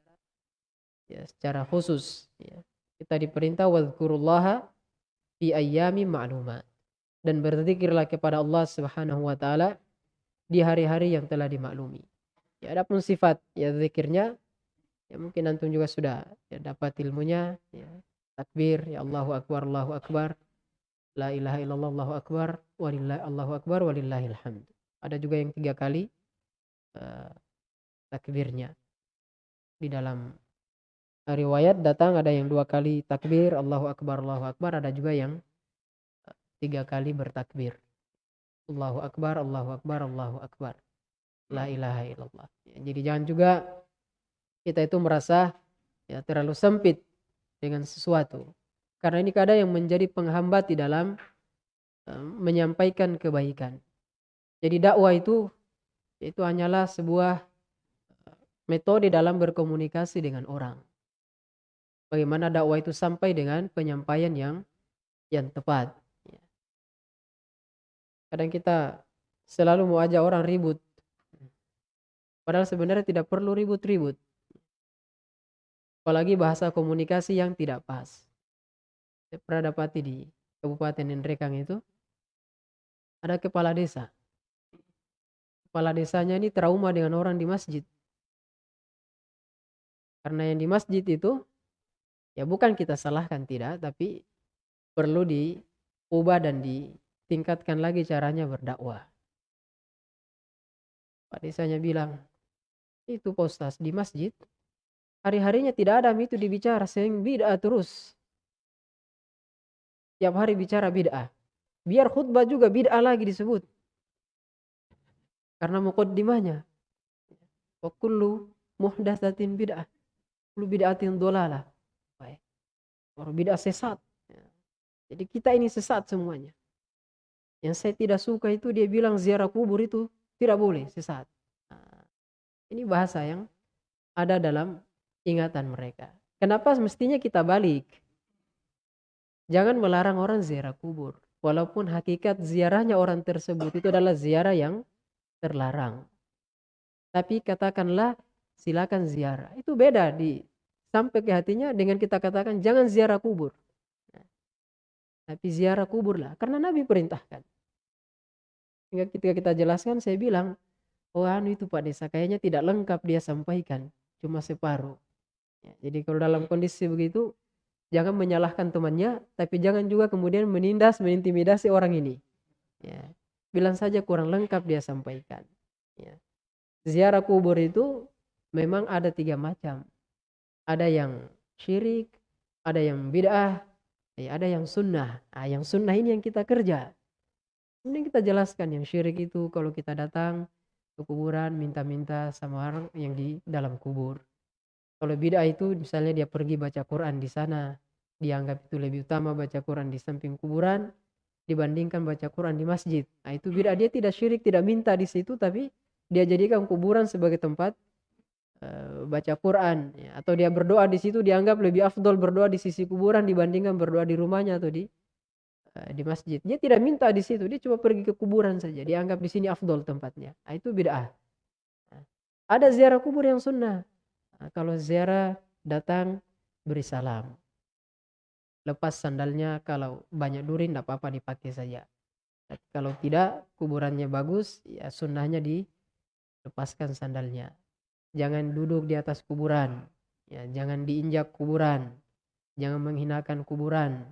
ya, secara khusus. Ya. Kita diperintah wadhkurullaha fi ayyami ma'lumat. Dan berzikirlah kepada Allah Subhanahu wa taala di hari-hari yang telah dimaklumi. Ya adapun sifat ya zikirnya ya mungkin antum juga sudah ya dapat ilmunya ya takbir ya Allahu akbar Allahu akbar la ilaha illallah Allahu akbar walillahi Allahu akbar walillahil hamd. Ada juga yang tiga kali uh, takbirnya di dalam riwayat datang ada yang dua kali takbir Allahu akbar Allahu akbar ada juga yang uh, tiga kali bertakbir Allahu akbar Allahu akbar Allahu akbar la ilaha illallah. Ya, jadi jangan juga kita itu merasa ya terlalu sempit dengan sesuatu. Karena ini kadang yang menjadi penghambat di dalam uh, menyampaikan kebaikan. Jadi dakwah itu itu hanyalah sebuah metode dalam berkomunikasi dengan orang. Bagaimana dakwah itu sampai dengan penyampaian yang yang tepat. Ya. Kadang kita selalu mau ajak orang ribut. Padahal sebenarnya tidak perlu ribut-ribut. Apalagi bahasa komunikasi yang tidak pas. Saya pernah dapati di Kabupaten Nendrekang itu ada kepala desa. Kepala desanya ini trauma dengan orang di masjid. Karena yang di masjid itu ya bukan kita salahkan tidak, tapi perlu diubah dan ditingkatkan lagi caranya berdakwah. Pak desanya bilang, itu postas di masjid, hari-harinya tidak ada itu dibicara, sehingga bid'ah terus. Tiap hari bicara bid'ah. Biar khutbah juga bid'ah lagi disebut. Karena mukaddimahnya. Wa kullu muhdatsatin bid'ah. Kullu bid'atin dolalah. Orang bid'ah sesat. Jadi kita ini sesat semuanya. Yang saya tidak suka itu dia bilang ziarah kubur itu tidak boleh sesat. Nah, ini bahasa yang ada dalam ingatan mereka. Kenapa mestinya kita balik? Jangan melarang orang ziarah kubur. Walaupun hakikat ziarahnya orang tersebut itu adalah ziarah yang terlarang. Tapi katakanlah silakan ziarah. Itu beda di sampai ke hatinya dengan kita katakan jangan ziarah kubur. Tapi ziarah kubur lah. Karena Nabi perintahkan. Hingga ketika kita jelaskan saya bilang. Oh anu itu Pak Desa kayaknya tidak lengkap dia sampaikan. Cuma separuh. Ya, jadi kalau dalam kondisi begitu. Jangan menyalahkan temannya. Tapi jangan juga kemudian menindas, menintimidasi orang ini. Ya. Bilang saja kurang lengkap dia sampaikan. Ya. Ziarah kubur itu memang ada tiga macam. Ada yang syirik, ada yang bid'ah, Ya, ada yang sunnah. Nah, yang sunnah ini yang kita kerja. Ini kita jelaskan yang syirik itu kalau kita datang ke kuburan minta-minta sama orang yang di dalam kubur. Kalau bid'ah itu misalnya dia pergi baca Quran di sana, dianggap itu lebih utama baca Quran di samping kuburan dibandingkan baca Quran di masjid. Nah, itu bid'ah dia tidak syirik, tidak minta di situ tapi dia jadikan kuburan sebagai tempat baca Quran ya, atau dia berdoa di situ dianggap lebih afdol berdoa di sisi kuburan dibandingkan berdoa di rumahnya atau di uh, di masjid. Dia tidak minta di situ, dia cuma pergi ke kuburan saja. Dianggap di sini afdol tempatnya. Nah, itu bid'ah. Nah, ada ziarah kubur yang sunnah. Nah, kalau ziarah datang beri salam. Lepas sandalnya kalau banyak durin tidak apa-apa dipakai saja. Tapi kalau tidak kuburannya bagus ya sunnahnya dilepaskan sandalnya jangan duduk di atas kuburan. Ya jangan diinjak kuburan. Jangan menghinakan kuburan.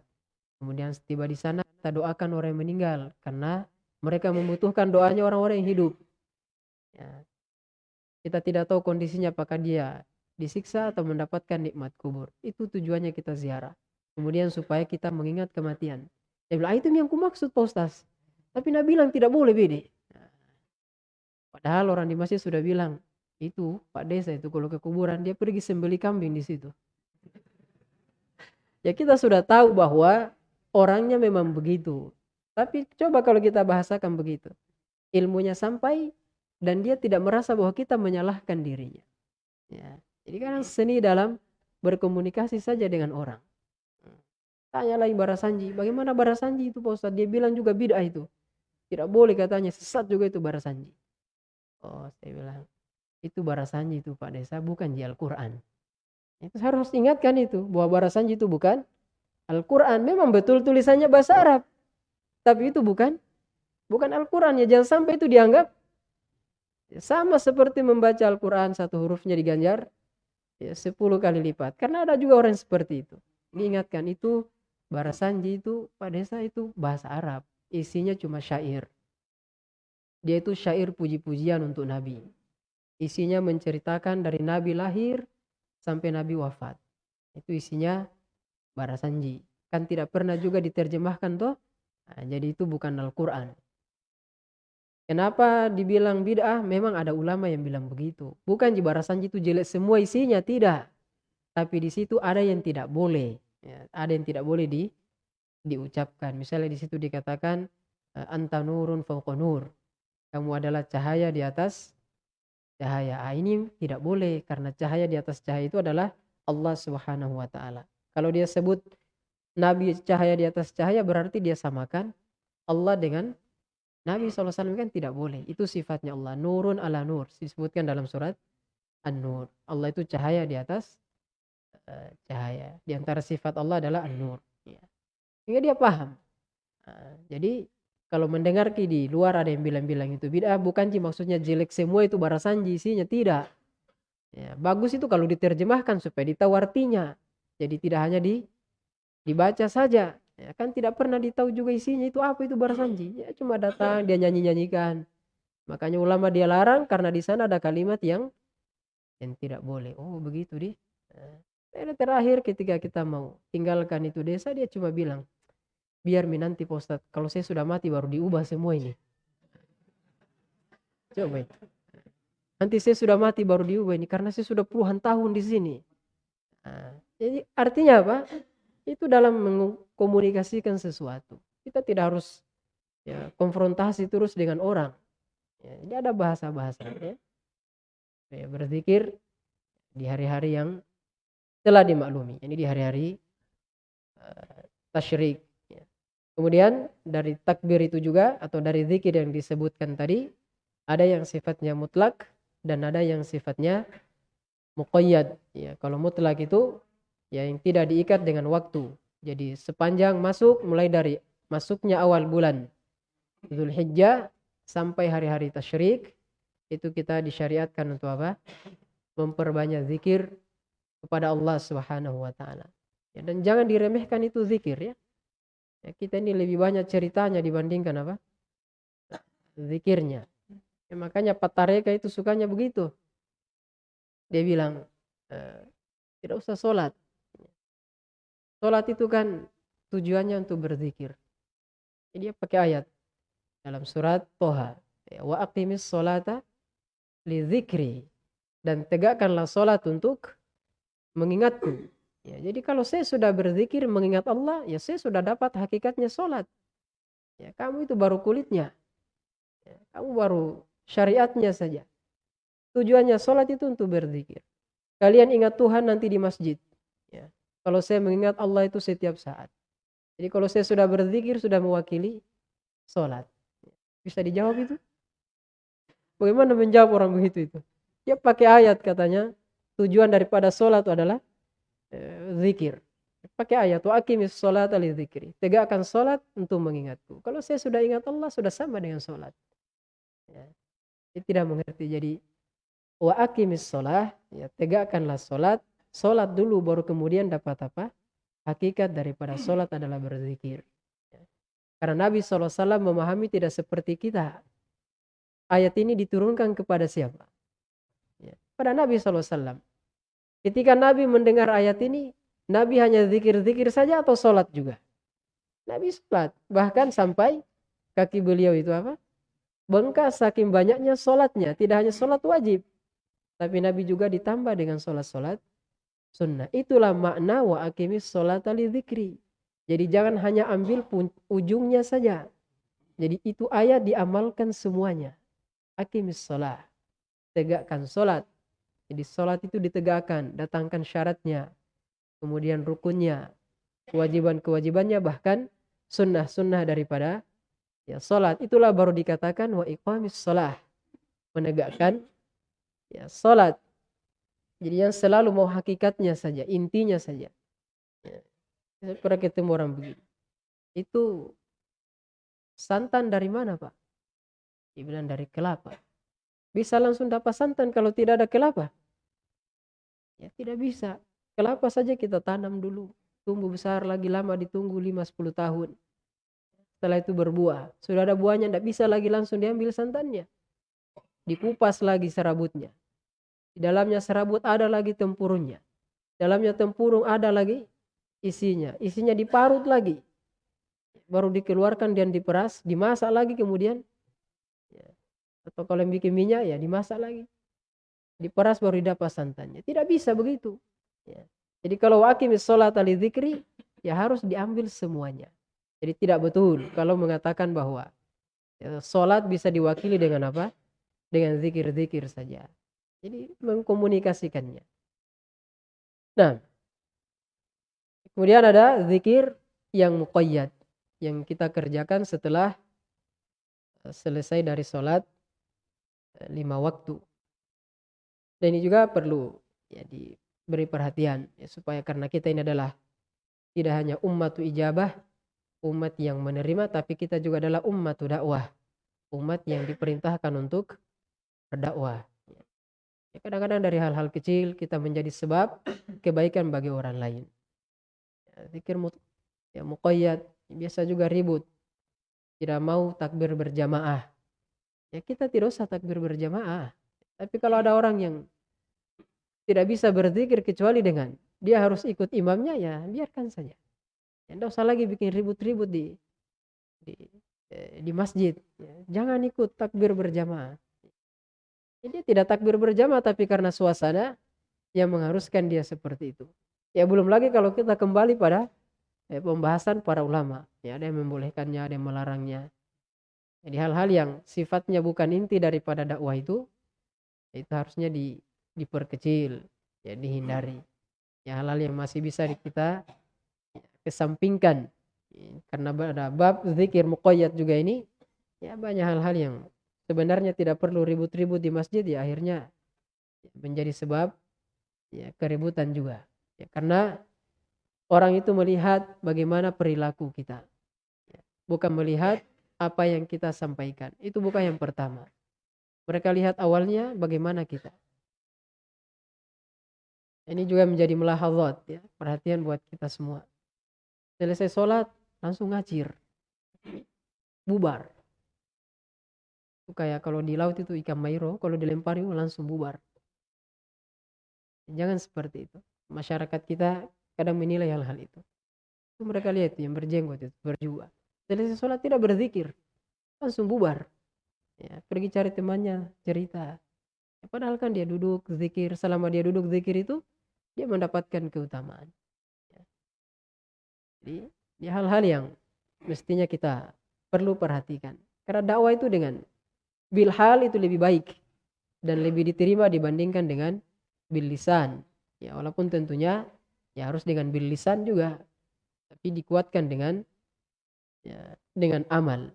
Kemudian setiba di sana kita doakan orang yang meninggal karena mereka membutuhkan doanya orang-orang yang hidup. Ya. kita tidak tahu kondisinya apakah dia disiksa atau mendapatkan nikmat kubur. Itu tujuannya kita ziarah. Kemudian supaya kita mengingat kematian. Dia bilang ah, itu yang kumaksud postas tapi Nabi bilang tidak boleh bede nah, padahal orang di masjid sudah bilang itu Pak Desa itu kalau ke kuburan dia pergi sembeli kambing di situ. Ya kita sudah tahu bahwa orangnya memang begitu. Tapi coba kalau kita bahasakan begitu. Ilmunya sampai dan dia tidak merasa bahwa kita menyalahkan dirinya. Ya. Jadi kan seni dalam berkomunikasi saja dengan orang. Tanya lagi Barasanji, bagaimana Barasanji itu Pak Ustadz? Dia bilang juga bid'ah itu. Tidak boleh katanya, sesat juga itu Barasanji. Oh, saya bilang, itu barasanji itu Pak Desa bukan di Al-Quran. Itu harus ingatkan itu bahwa barasanji itu bukan Al-Quran. Memang betul tulisannya bahasa Arab. Tapi itu bukan bukan Al-Quran ya. Jangan sampai itu dianggap sama seperti membaca Al-Quran satu hurufnya diganjar ya, sepuluh kali lipat. Karena ada juga orang seperti itu. Diingatkan itu barasanji itu Pak Desa itu bahasa Arab. Isinya cuma syair. Dia itu syair puji-pujian untuk Nabi. Isinya menceritakan dari Nabi lahir sampai Nabi wafat. Itu isinya barasanji. Kan tidak pernah juga diterjemahkan toh. Nah, jadi itu bukan Al-Quran. Kenapa dibilang bid'ah? Memang ada ulama yang bilang begitu. Bukan di barasanji itu jelek semua isinya, tidak. Tapi di situ ada yang tidak boleh. Ya, ada yang tidak boleh di diucapkan. Misalnya di situ dikatakan anta nurun nur. Kamu adalah cahaya di atas cahaya. Ah, ini tidak boleh karena cahaya di atas cahaya itu adalah Allah Subhanahu wa taala. Kalau dia sebut nabi cahaya di atas cahaya berarti dia samakan Allah dengan Nabi SAW kan tidak boleh. Itu sifatnya Allah. Nurun ala nur. Disebutkan dalam surat An-Nur. Allah itu cahaya di atas uh, cahaya. Di antara sifat Allah adalah An-Nur. Ya. Sehingga dia paham. Nah, jadi kalau mendengar di luar ada yang bilang-bilang itu bid'ah bukan sih maksudnya jelek semua itu barasanji isinya tidak. Ya, bagus itu kalau diterjemahkan supaya ditahu artinya. Jadi tidak hanya di dibaca saja. Ya, kan tidak pernah ditahu juga isinya itu apa itu barasanji. Ya cuma datang dia nyanyi-nyanyikan. Makanya ulama dia larang karena di sana ada kalimat yang yang tidak boleh. Oh begitu di. Nah, terakhir ketika kita mau tinggalkan itu desa dia cuma bilang biar mi nanti Pak Ustadz, kalau saya sudah mati baru diubah semua ini. Coba. Nanti saya sudah mati baru diubah ini karena saya sudah puluhan tahun di sini. Nah, jadi artinya apa? Itu dalam mengkomunikasikan sesuatu. Kita tidak harus ya konfrontasi terus dengan orang. Ya, ini ada bahasa-bahasa ya. ya. Berzikir di hari-hari yang telah dimaklumi. Ini di hari-hari uh, tasyrik Kemudian dari takbir itu juga atau dari zikir yang disebutkan tadi ada yang sifatnya mutlak dan ada yang sifatnya muqayyad. Ya, kalau mutlak itu ya yang tidak diikat dengan waktu. Jadi sepanjang masuk mulai dari masuknya awal bulan Zulhijjah sampai hari-hari tasyrik itu kita disyariatkan untuk apa? Memperbanyak zikir kepada Allah Subhanahu wa taala. Ya, dan jangan diremehkan itu zikir ya. Ya, kita ini lebih banyak ceritanya dibandingkan apa? Zikirnya. Ya, makanya Patareka itu sukanya begitu. Dia bilang, e, tidak usah sholat. Sholat itu kan tujuannya untuk berzikir. Jadi dia pakai ayat dalam surat Toha. Ya, Wa aqimis sholata li zikri. Dan tegakkanlah sholat untuk mengingatku. Ya, jadi kalau saya sudah berzikir mengingat Allah, ya saya sudah dapat hakikatnya sholat. Ya, kamu itu baru kulitnya. Ya, kamu baru syariatnya saja. Tujuannya sholat itu untuk berzikir. Kalian ingat Tuhan nanti di masjid. Ya. Kalau saya mengingat Allah itu setiap saat. Jadi kalau saya sudah berzikir, sudah mewakili sholat. Bisa dijawab itu? Bagaimana menjawab orang begitu itu? Ya pakai ayat katanya. Tujuan daripada sholat adalah zikir. Pakai ayat wa aqimis sholat ali zikri. Tegakkan sholat untuk mengingatku. Kalau saya sudah ingat Allah sudah sama dengan sholat. Ya. Dia tidak mengerti. Jadi wa aqimis sholat. Ya, tegakkanlah sholat. Sholat dulu baru kemudian dapat apa? Hakikat daripada sholat adalah berzikir. Ya. Karena Nabi SAW memahami tidak seperti kita. Ayat ini diturunkan kepada siapa? Ya. Pada Nabi SAW. Ketika Nabi mendengar ayat ini, Nabi hanya zikir-zikir saja atau sholat juga? Nabi sholat. Bahkan sampai kaki beliau itu apa? Bengkas saking banyaknya sholatnya. Tidak hanya sholat wajib. Tapi Nabi juga ditambah dengan sholat-sholat sunnah. Itulah makna wa akimis sholat ali zikri. Jadi jangan hanya ambil ujungnya saja. Jadi itu ayat diamalkan semuanya. Akimis sholat. Tegakkan sholat. Jadi sholat itu ditegakkan, datangkan syaratnya, kemudian rukunnya, kewajiban-kewajibannya, bahkan sunnah-sunnah daripada ya sholat. Itulah baru dikatakan wa iqamis sholat. Menegakkan ya sholat. Jadi yang selalu mau hakikatnya saja, intinya saja. Ya. Ketemu orang begini. Itu santan dari mana Pak? Dia bilang dari kelapa. Bisa langsung dapat santan kalau tidak ada kelapa? Ya tidak bisa. Kelapa saja kita tanam dulu. Tumbuh besar lagi lama ditunggu 5-10 tahun. Setelah itu berbuah. Sudah ada buahnya tidak bisa lagi langsung diambil santannya. Dikupas lagi serabutnya. Di dalamnya serabut ada lagi tempurungnya. Dalamnya tempurung ada lagi isinya. Isinya diparut lagi. Baru dikeluarkan dan diperas, dimasak lagi kemudian atau kalau yang bikin minyak ya dimasak lagi diperas baru didapat santannya. Tidak bisa begitu. Ya. jadi kalau wakimis sholat ali zikri ya harus diambil semuanya. Jadi tidak betul kalau mengatakan bahwa ya, sholat bisa diwakili dengan apa? Dengan zikir-zikir saja. Jadi mengkomunikasikannya. Nah, kemudian ada zikir yang muqayyad yang kita kerjakan setelah eh, selesai dari sholat eh, lima waktu. Dan ini juga perlu ya diberi perhatian ya, supaya karena kita ini adalah tidak hanya umat ijabah, umat yang menerima, tapi kita juga adalah umat dakwah, umat yang diperintahkan untuk berdakwah. Ya, kadang-kadang dari hal-hal kecil kita menjadi sebab kebaikan bagi orang lain. Ya, zikir ya muqayyad biasa juga ribut. Tidak mau takbir berjamaah. Ya kita tidak usah takbir berjamaah. Tapi kalau ada orang yang tidak bisa berzikir kecuali dengan dia harus ikut imamnya ya biarkan saja. Ya, tidak usah lagi bikin ribut-ribut di di eh, di masjid. Ya, jangan ikut takbir berjamaah. Jadi tidak takbir berjamaah tapi karena suasana yang mengharuskan dia seperti itu. Ya belum lagi kalau kita kembali pada eh, pembahasan para ulama. Ya ada yang membolehkannya, ada yang melarangnya. Jadi hal-hal yang sifatnya bukan inti daripada dakwah itu itu harusnya di, diperkecil, ya dihindari. Ya hal-hal yang masih bisa kita kesampingkan. Karena ada bab zikir muqayyad juga ini ya banyak hal-hal yang sebenarnya tidak perlu ribut-ribut di masjid ya akhirnya menjadi sebab ya keributan juga. Ya, karena orang itu melihat bagaimana perilaku kita. Ya, bukan melihat apa yang kita sampaikan. Itu bukan yang pertama. Mereka lihat awalnya bagaimana kita. Ini juga menjadi melahazat ya, perhatian buat kita semua. Selesai sholat langsung ngacir. Bubar. Itu kayak kalau di laut itu ikan mairo, kalau dilempari langsung bubar. Jangan seperti itu. Masyarakat kita kadang menilai hal-hal itu. Itu mereka lihat yang berjenggot itu, berjuang. Selesai sholat tidak berzikir. Langsung bubar. Ya, pergi cari temannya, cerita. Ya, padahal kan dia duduk zikir, selama dia duduk zikir itu, dia mendapatkan keutamaan. Ya. Jadi, ini hal-hal yang mestinya kita perlu perhatikan. Karena dakwah itu dengan bil hal itu lebih baik dan lebih diterima dibandingkan dengan bil lisan. Ya, walaupun tentunya ya harus dengan bil lisan juga tapi dikuatkan dengan ya, dengan amal.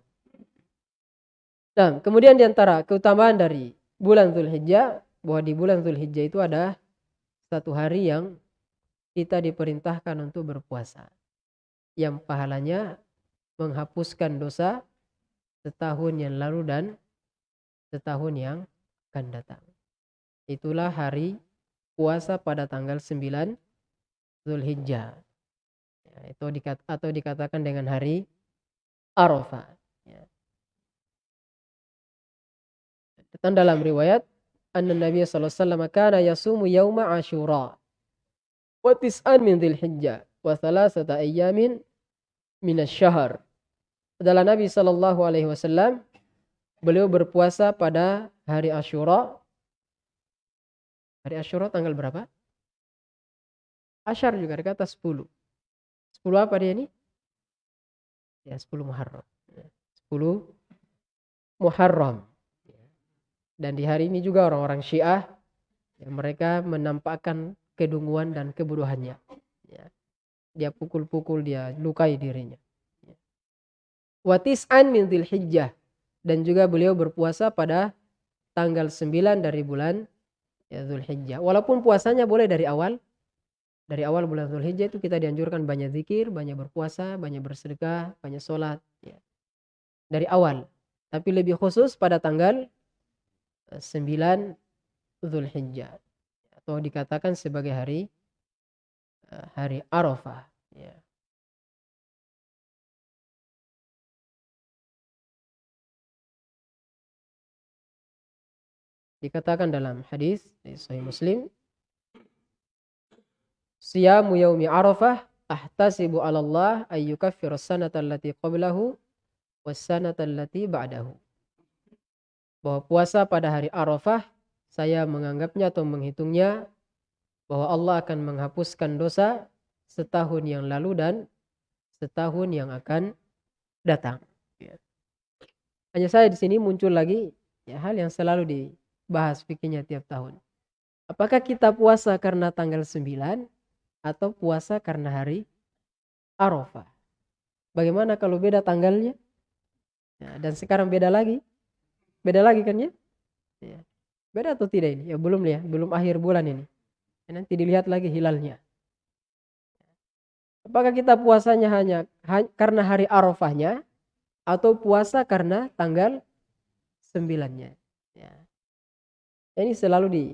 Dan kemudian di antara keutamaan dari bulan Zulhijjah bahwa di bulan Zulhijjah itu ada satu hari yang kita diperintahkan untuk berpuasa. Yang pahalanya menghapuskan dosa setahun yang lalu dan setahun yang akan datang. Itulah hari puasa pada tanggal 9 Zulhijjah. Ya, atau dikatakan dengan hari Arafah. Ya. Datang dalam riwayat anna Nabi sallallahu alaihi wasallam kana yasumu yauma Asyura wa tis'an min Dzulhijjah wa thalathata ayyamin min asy-syahr. Adalah Nabi sallallahu alaihi wasallam beliau berpuasa pada hari Ashura. Hari Ashura tanggal berapa? Ashar juga dikata 10. 10 apa dia ini? Ya 10 Muharram. 10 Muharram. Dan di hari ini juga orang-orang Syiah yang mereka menampakkan kedunguan dan kebodohannya. Ya. Dia pukul-pukul, dia lukai dirinya. Ya. Watis'an min hijjah dan juga beliau berpuasa pada tanggal 9 dari bulan ya, Zulhijjah. Walaupun puasanya boleh dari awal, dari awal bulan Zulhijjah itu kita dianjurkan banyak zikir, banyak berpuasa, banyak bersedekah, banyak sholat. Ya. Dari awal. Tapi lebih khusus pada tanggal 9 eh, Zulhijjah. Atau dikatakan sebagai hari eh, hari Arafah. Ya. Dikatakan dalam hadis di Sahih Muslim, Siyamu yaumi Arafah ahtasibu 'ala Allah ay yukaffira sanata allati qablahu was sanata allati ba'dahu. Bahwa puasa pada hari Arafah saya menganggapnya atau menghitungnya bahwa Allah akan menghapuskan dosa setahun yang lalu dan setahun yang akan datang. Ya. Hanya saya di sini muncul lagi ya hal yang selalu di bahas fikihnya tiap tahun. Apakah kita puasa karena tanggal 9 atau puasa karena hari Arafah. Bagaimana kalau beda tanggalnya? Ya, dan sekarang beda lagi. Beda lagi kan ya? ya. Beda atau tidak ini? Ya belum ya, belum akhir bulan ini. Ya, nanti dilihat lagi hilalnya. Apakah kita puasanya hanya karena hari Arafahnya atau puasa karena tanggal sembilannya? Ya. Ini selalu di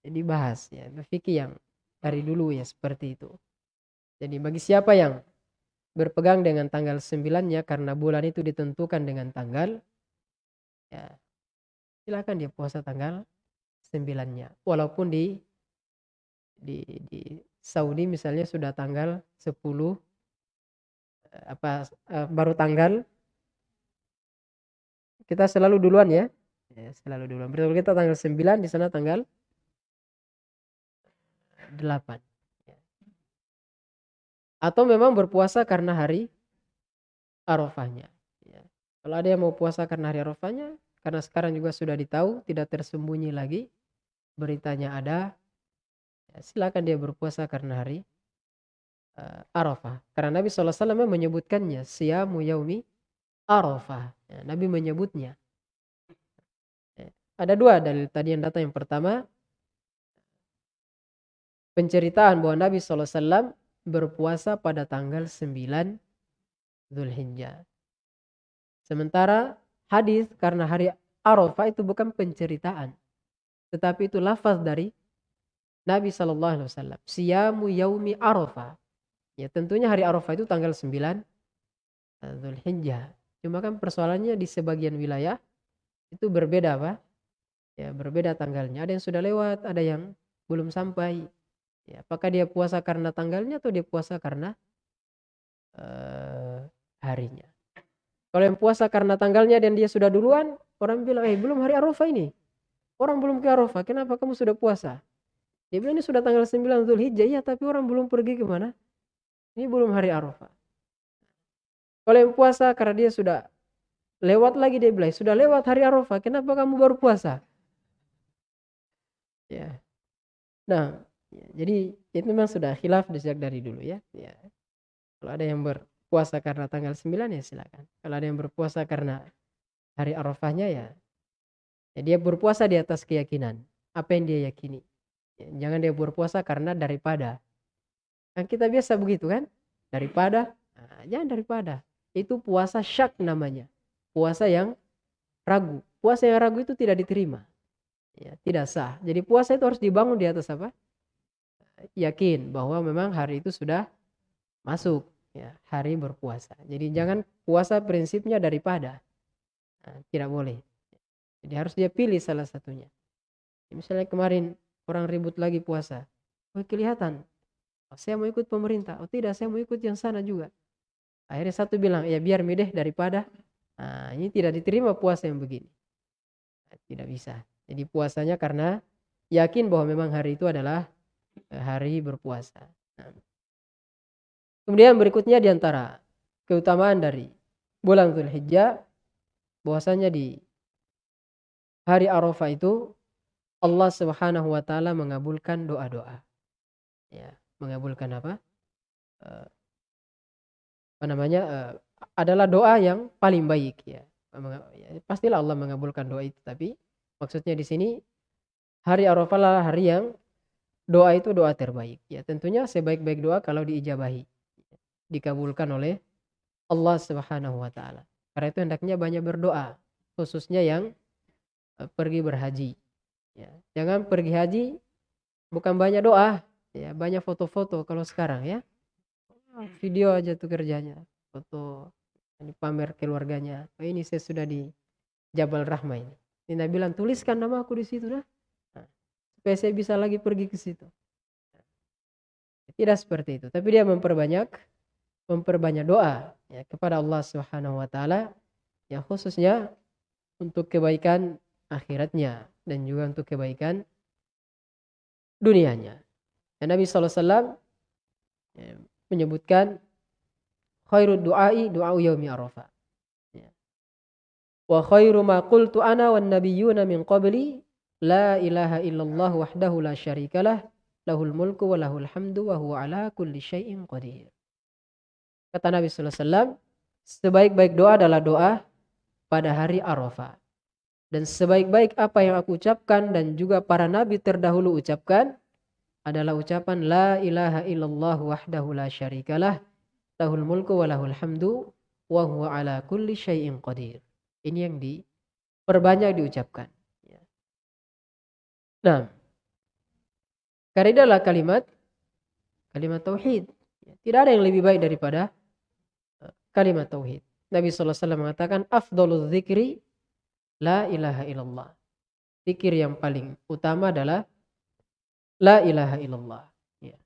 dibahas ya, berfikir yang dari dulu ya seperti itu. Jadi bagi siapa yang berpegang dengan tanggal sembilannya karena bulan itu ditentukan dengan tanggal ya silakan dia puasa tanggal sembilannya walaupun di di di Saudi misalnya sudah tanggal 10 eh, apa uh, baru tanggal kita selalu duluan ya. ya selalu duluan. Berarti kita tanggal 9 di sana tanggal 8. Ya. Atau memang berpuasa karena hari Arafahnya. Kalau ada yang mau puasa karena hari Arafahnya, karena sekarang juga sudah ditahu, tidak tersembunyi lagi, beritanya ada, ya, silakan dia berpuasa karena hari uh, Arafah. Karena Nabi SAW menyebutkannya siyamu yaumi Arafah. Ya, Nabi menyebutnya. Ya, ada dua dalil tadi yang datang. Yang pertama, penceritaan bahwa Nabi SAW berpuasa pada tanggal 9 Zulhijjah. Sementara hadis karena hari Arafah itu bukan penceritaan. Tetapi itu lafaz dari Nabi Shallallahu Alaihi Wasallam. Siyamu yaumi Arafah. Ya tentunya hari Arafah itu tanggal 9 Zulhijjah. Cuma kan persoalannya di sebagian wilayah itu berbeda apa? Ya berbeda tanggalnya. Ada yang sudah lewat, ada yang belum sampai. Ya, apakah dia puasa karena tanggalnya atau dia puasa karena uh, harinya? Kalau yang puasa karena tanggalnya dan dia sudah duluan, orang bilang, eh belum hari Arafah ini. Orang belum ke Arafah, kenapa kamu sudah puasa? Dia bilang ini sudah tanggal 9 Zulhijjah, ya tapi orang belum pergi ke mana? Ini belum hari Arafah. Kalau yang puasa karena dia sudah lewat lagi dia bilang, sudah lewat hari Arafah, kenapa kamu baru puasa? Ya. Nah, ya, jadi itu memang sudah khilaf sejak dari dulu ya. ya. Kalau ada yang berpuasa karena tanggal 9 ya silakan. Kalau ada yang berpuasa karena hari Arafahnya ya, ya dia berpuasa di atas keyakinan. Apa yang dia yakini. Jangan dia berpuasa karena daripada. Kan kita biasa begitu kan? Daripada, nah, jangan daripada. Itu puasa syak namanya. Puasa yang ragu. Puasa yang ragu itu tidak diterima. Ya, tidak sah. Jadi puasa itu harus dibangun di atas apa? Yakin bahwa memang hari itu sudah masuk ya hari berpuasa. Jadi jangan puasa prinsipnya daripada. Nah, tidak boleh. Jadi harus dia pilih salah satunya. Misalnya kemarin orang ribut lagi puasa. Oh kelihatan, oh, saya mau ikut pemerintah. Oh tidak, saya mau ikut yang sana juga. Akhirnya satu bilang, ya biar mideh daripada. Nah, ini tidak diterima puasa yang begini. Nah, tidak bisa. Jadi puasanya karena yakin bahwa memang hari itu adalah eh, hari berpuasa. Nah. Kemudian berikutnya di antara keutamaan dari bulan Zulhijjah bahwasanya di hari Arafah itu Allah Subhanahu wa taala mengabulkan doa-doa. Ya, mengabulkan apa? Uh, apa namanya? Uh, adalah doa yang paling baik ya. ya. Pastilah Allah mengabulkan doa itu, tapi maksudnya di sini hari Arafah adalah hari yang doa itu doa terbaik. Ya, tentunya sebaik-baik doa kalau diijabahi. Dikabulkan oleh Allah Subhanahu wa taala. Karena itu hendaknya banyak berdoa, khususnya yang eh, pergi berhaji. Ya, jangan pergi haji bukan banyak doa, ya banyak foto-foto kalau sekarang ya. Video aja tuh kerjanya, foto ini pamer keluarganya. Oh, ini saya sudah di Jabal Rahma ini. Ini bilang tuliskan nama aku di situ dah. Nah, supaya saya bisa lagi pergi ke situ. Tidak seperti itu, tapi dia memperbanyak memperbanyak doa ya kepada Allah Subhanahu wa taala yang khususnya untuk kebaikan akhiratnya dan juga untuk kebaikan dunianya. Dan Nabi SAW ya, menyebutkan khairu du'ai du'au yaumi arafah. Ya. Wa khairu ma qultu ana wan nabiyyuna min qabli la ilaha illallah wahdahu la syarikalah lahul mulku wa lahul hamdu wa huwa ala kulli syai'in qadir. Kata Nabi sallallahu alaihi wasallam, sebaik-baik doa adalah doa pada hari Arafah. Dan sebaik-baik apa yang aku ucapkan dan juga para nabi terdahulu ucapkan adalah ucapan la ilaha illallah wahdahu la syarikalah lahul mulku wa lahul hamdu wa huwa ala kulli syai'in qadir. Ini yang diperbanyak diucapkan. Nah, karena adalah kalimat kalimat tauhid. Tidak ada yang lebih baik daripada kalimat tauhid. Nabi SAW mengatakan afdolul zikri La ilaha illallah. Zikir yang paling utama adalah La ilaha illallah. Ya.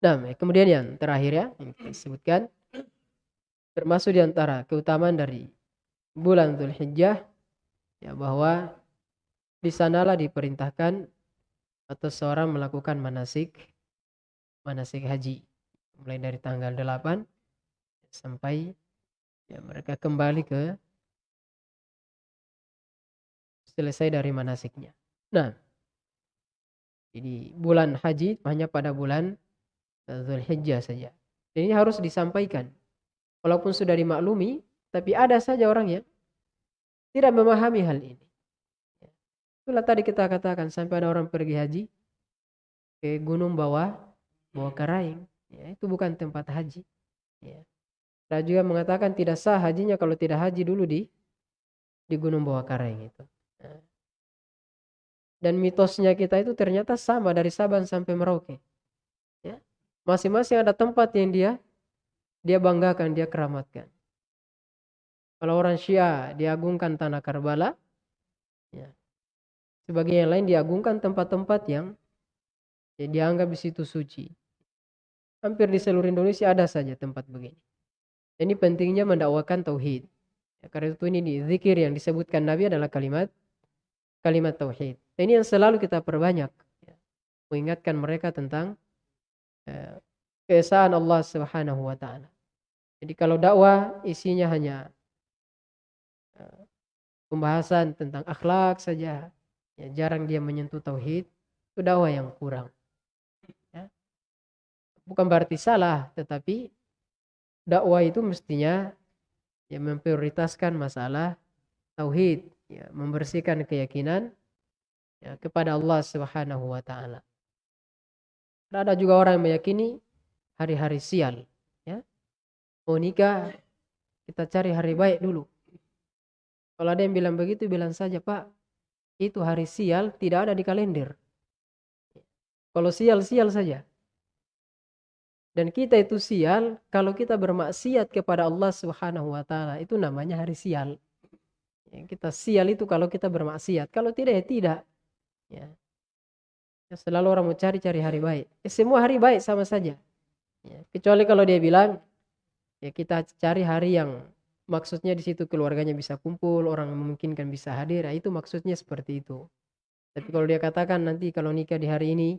Nah, kemudian yang terakhir ya, yang kita sebutkan. Termasuk di antara keutamaan dari bulan Dhul Hijjah. Ya, bahwa di sanalah diperintahkan atau seorang melakukan manasik manasik haji mulai dari tanggal 8 sampai ya mereka kembali ke selesai dari manasiknya. Nah, jadi bulan haji hanya pada bulan eh, Zulhijjah saja. Dan ini harus disampaikan. Walaupun sudah dimaklumi, tapi ada saja orang yang tidak memahami hal ini. Itulah tadi kita katakan sampai ada orang pergi haji ke gunung bawah bawah karaing. Ya, itu bukan tempat haji. Ya. Dan juga mengatakan tidak sah hajinya kalau tidak haji dulu di di gunung bawah karaing itu. Dan mitosnya kita itu ternyata sama dari Saban sampai Merauke. Ya. Masing-masing ada tempat yang dia dia banggakan, dia keramatkan. Kalau orang Syiah diagungkan tanah Karbala, ya. sebagai yang lain diagungkan tempat-tempat yang ya, dianggap di situ suci. Hampir di seluruh Indonesia ada saja tempat begini. Ini pentingnya mendakwakan tauhid. Ya, karena itu ini di zikir yang disebutkan Nabi adalah kalimat kalimat tauhid. Ini yang selalu kita perbanyak. Ya. Mengingatkan mereka tentang eh, keesaan Allah Subhanahu wa taala. Jadi kalau dakwah isinya hanya eh, pembahasan tentang akhlak saja, ya jarang dia menyentuh tauhid, itu dakwah yang kurang. Ya. Bukan berarti salah, tetapi dakwah itu mestinya ya memprioritaskan masalah tauhid ya, membersihkan keyakinan ya, kepada Allah Subhanahu wa taala. Ada juga orang yang meyakini hari-hari sial, ya. Mau nikah kita cari hari baik dulu. Kalau ada yang bilang begitu bilang saja, "Pak, itu hari sial tidak ada di kalender." Kalau sial-sial saja. Dan kita itu sial kalau kita bermaksiat kepada Allah Subhanahu wa taala, itu namanya hari sial. Ya, kita sial itu kalau kita bermaksiat. Kalau tidak ya tidak. Ya. ya selalu orang mau cari-cari hari baik. Ya, semua hari baik sama saja. Ya, kecuali kalau dia bilang ya kita cari hari yang maksudnya di situ keluarganya bisa kumpul, orang memungkinkan bisa hadir. Ya, itu maksudnya seperti itu. Tapi kalau dia katakan nanti kalau nikah di hari ini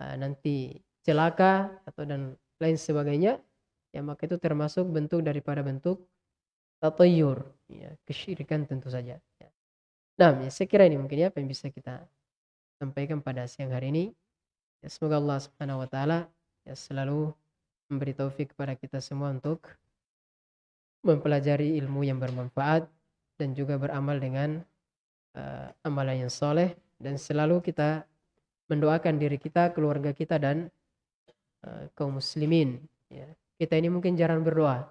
uh, nanti celaka atau dan lain sebagainya, ya maka itu termasuk bentuk daripada bentuk tatayur ya kesyirikan tentu saja ya. nah ya, saya kira ini mungkin ya apa yang bisa kita sampaikan pada siang hari ini ya, semoga Allah subhanahu wa taala ya selalu memberi taufik kepada kita semua untuk mempelajari ilmu yang bermanfaat dan juga beramal dengan uh, amalan yang soleh dan selalu kita mendoakan diri kita, keluarga kita dan kaum muslimin. Ya. Kita ini mungkin jarang berdoa,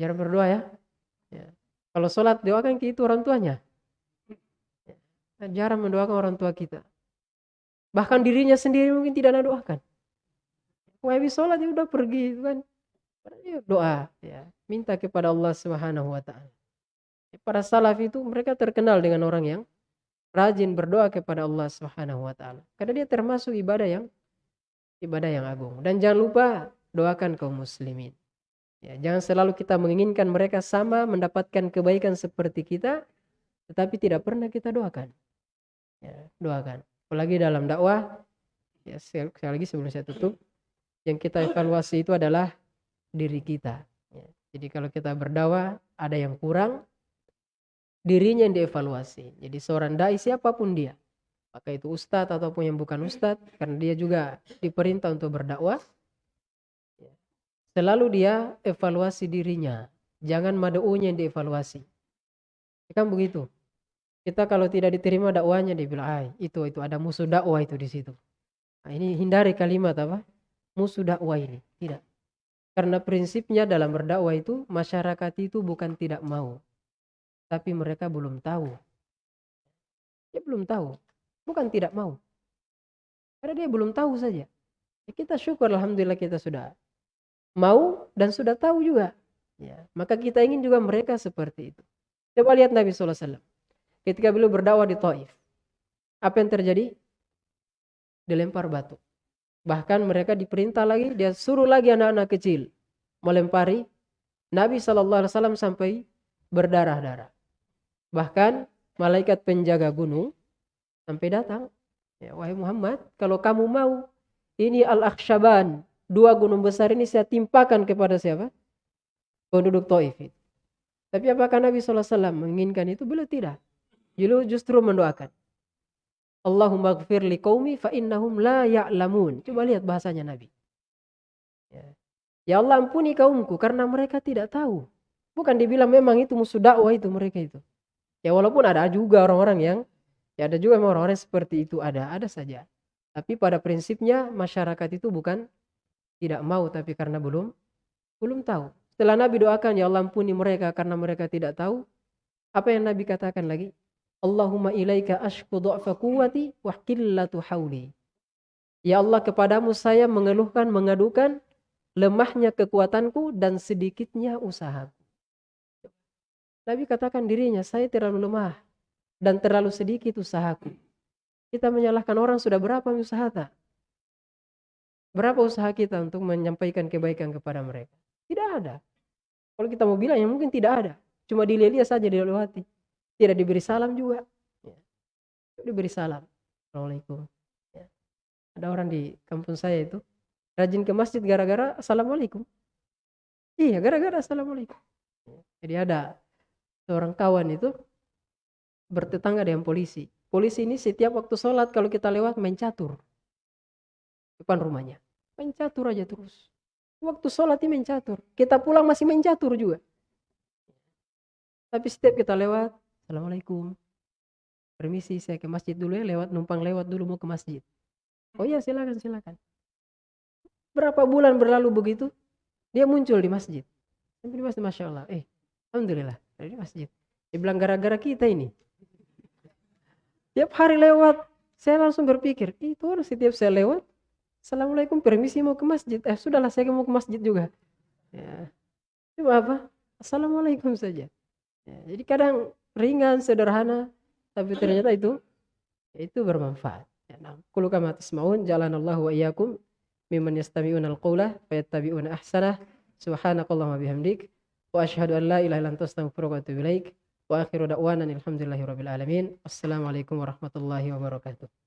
Jarang berdoa ya. ya. Kalau sholat doakan itu orang tuanya. Ya. Jarang mendoakan orang tua kita. Bahkan dirinya sendiri mungkin tidak ada doakan. Habis sholat ya udah pergi itu kan. Ya, doa ya. Minta kepada Allah Subhanahu wa taala. Ya, para salaf itu mereka terkenal dengan orang yang rajin berdoa kepada Allah Subhanahu wa taala. Karena dia termasuk ibadah yang ibadah yang agung. Dan jangan lupa doakan kaum muslimin. Ya, jangan selalu kita menginginkan mereka sama mendapatkan kebaikan seperti kita, tetapi tidak pernah kita doakan. Ya, doakan. Apalagi dalam dakwah, ya sekali lagi sebelum saya tutup, yang kita evaluasi itu adalah diri kita. Ya, jadi kalau kita berdakwah ada yang kurang, dirinya yang dievaluasi. Jadi seorang dai siapa pun dia, Maka itu ustadz ataupun yang bukan ustadz. Karena dia juga diperintah untuk berdakwah. Selalu dia evaluasi dirinya. Jangan mad'unya yang dievaluasi. Ya kan begitu. Kita kalau tidak diterima dakwanya dia bilang, ah, itu itu ada musuh dakwah itu di situ. Nah, ini hindari kalimat apa? Musuh dakwah ini. Tidak. Karena prinsipnya dalam berdakwah itu masyarakat itu bukan tidak mau. Tapi mereka belum tahu. Dia belum tahu. Bukan tidak mau. Karena dia belum tahu saja. Ya, kita syukur Alhamdulillah kita sudah mau dan sudah tahu juga. Ya, maka kita ingin juga mereka seperti itu. Coba lihat Nabi SAW. Ketika beliau berdakwah di Taif. Apa yang terjadi? Dilempar batu. Bahkan mereka diperintah lagi, dia suruh lagi anak-anak kecil melempari Nabi SAW sampai berdarah-darah. Bahkan malaikat penjaga gunung sampai datang. Ya, wahai Muhammad, kalau kamu mau ini Al-Akhshaban, dua gunung besar ini saya timpakan kepada siapa? Penduduk Taif. Tapi apakah Nabi SAW menginginkan itu? Beliau tidak. Beliau justru mendoakan. Allahumma gfir li fa innahum la ya'lamun. Coba lihat bahasanya Nabi. Ya. ya Allah ampuni kaumku karena mereka tidak tahu. Bukan dibilang memang itu musuh dakwah itu mereka itu. Ya walaupun ada juga orang-orang yang ya ada juga orang-orang seperti itu ada, ada saja. Tapi pada prinsipnya masyarakat itu bukan tidak mau tapi karena belum belum tahu. Setelah Nabi doakan ya Allah ampuni mereka karena mereka tidak tahu. Apa yang Nabi katakan lagi? Allahumma ilaika ashku du'fa quwwati wa qillatu hauli. Ya Allah kepadamu saya mengeluhkan, mengadukan lemahnya kekuatanku dan sedikitnya usahaku. Nabi katakan dirinya, saya terlalu lemah dan terlalu sedikit usahaku. Kita menyalahkan orang sudah berapa usaha tak? Berapa usaha kita untuk menyampaikan kebaikan kepada mereka? Tidak ada. Kalau kita mau bilang ya mungkin tidak ada. Cuma dilihat saja dilewati. Tidak diberi salam juga. Ya. Diberi salam. Assalamualaikum. Ya. Ada orang di kampung saya itu rajin ke masjid gara-gara assalamualaikum. Iya, gara-gara assalamualaikum. Ya. Jadi ada seorang kawan itu bertetangga dengan polisi. Polisi ini setiap waktu sholat kalau kita lewat main catur. Depan rumahnya. Main catur aja terus. Waktu sholat ini main catur. Kita pulang masih main catur juga. Tapi setiap kita lewat, Assalamualaikum. Permisi saya ke masjid dulu ya lewat numpang lewat dulu mau ke masjid. Oh iya silakan silakan. Berapa bulan berlalu begitu dia muncul di masjid. Sampai di masjid masya Allah. Eh alhamdulillah di masjid. Dia bilang gara-gara kita ini. Tiap hari lewat saya langsung berpikir itu harus setiap saya lewat. Assalamualaikum permisi mau ke masjid. Eh sudahlah saya mau ke masjid juga. Ya. Coba apa? Assalamualaikum saja. Ya, jadi kadang ringan, sederhana, tapi ternyata itu itu bermanfaat. Ya, nah, kullu kama tasma'un jalanallahu wa iyyakum mimman yastami'una al-qawla fayattabi'una ahsanah. Subhanakallahumma bihamdik wa asyhadu an la ilaha. Wa akhiru da'wana alhamdulillahi alamin. Wassalamualaikum warahmatullahi wabarakatuh.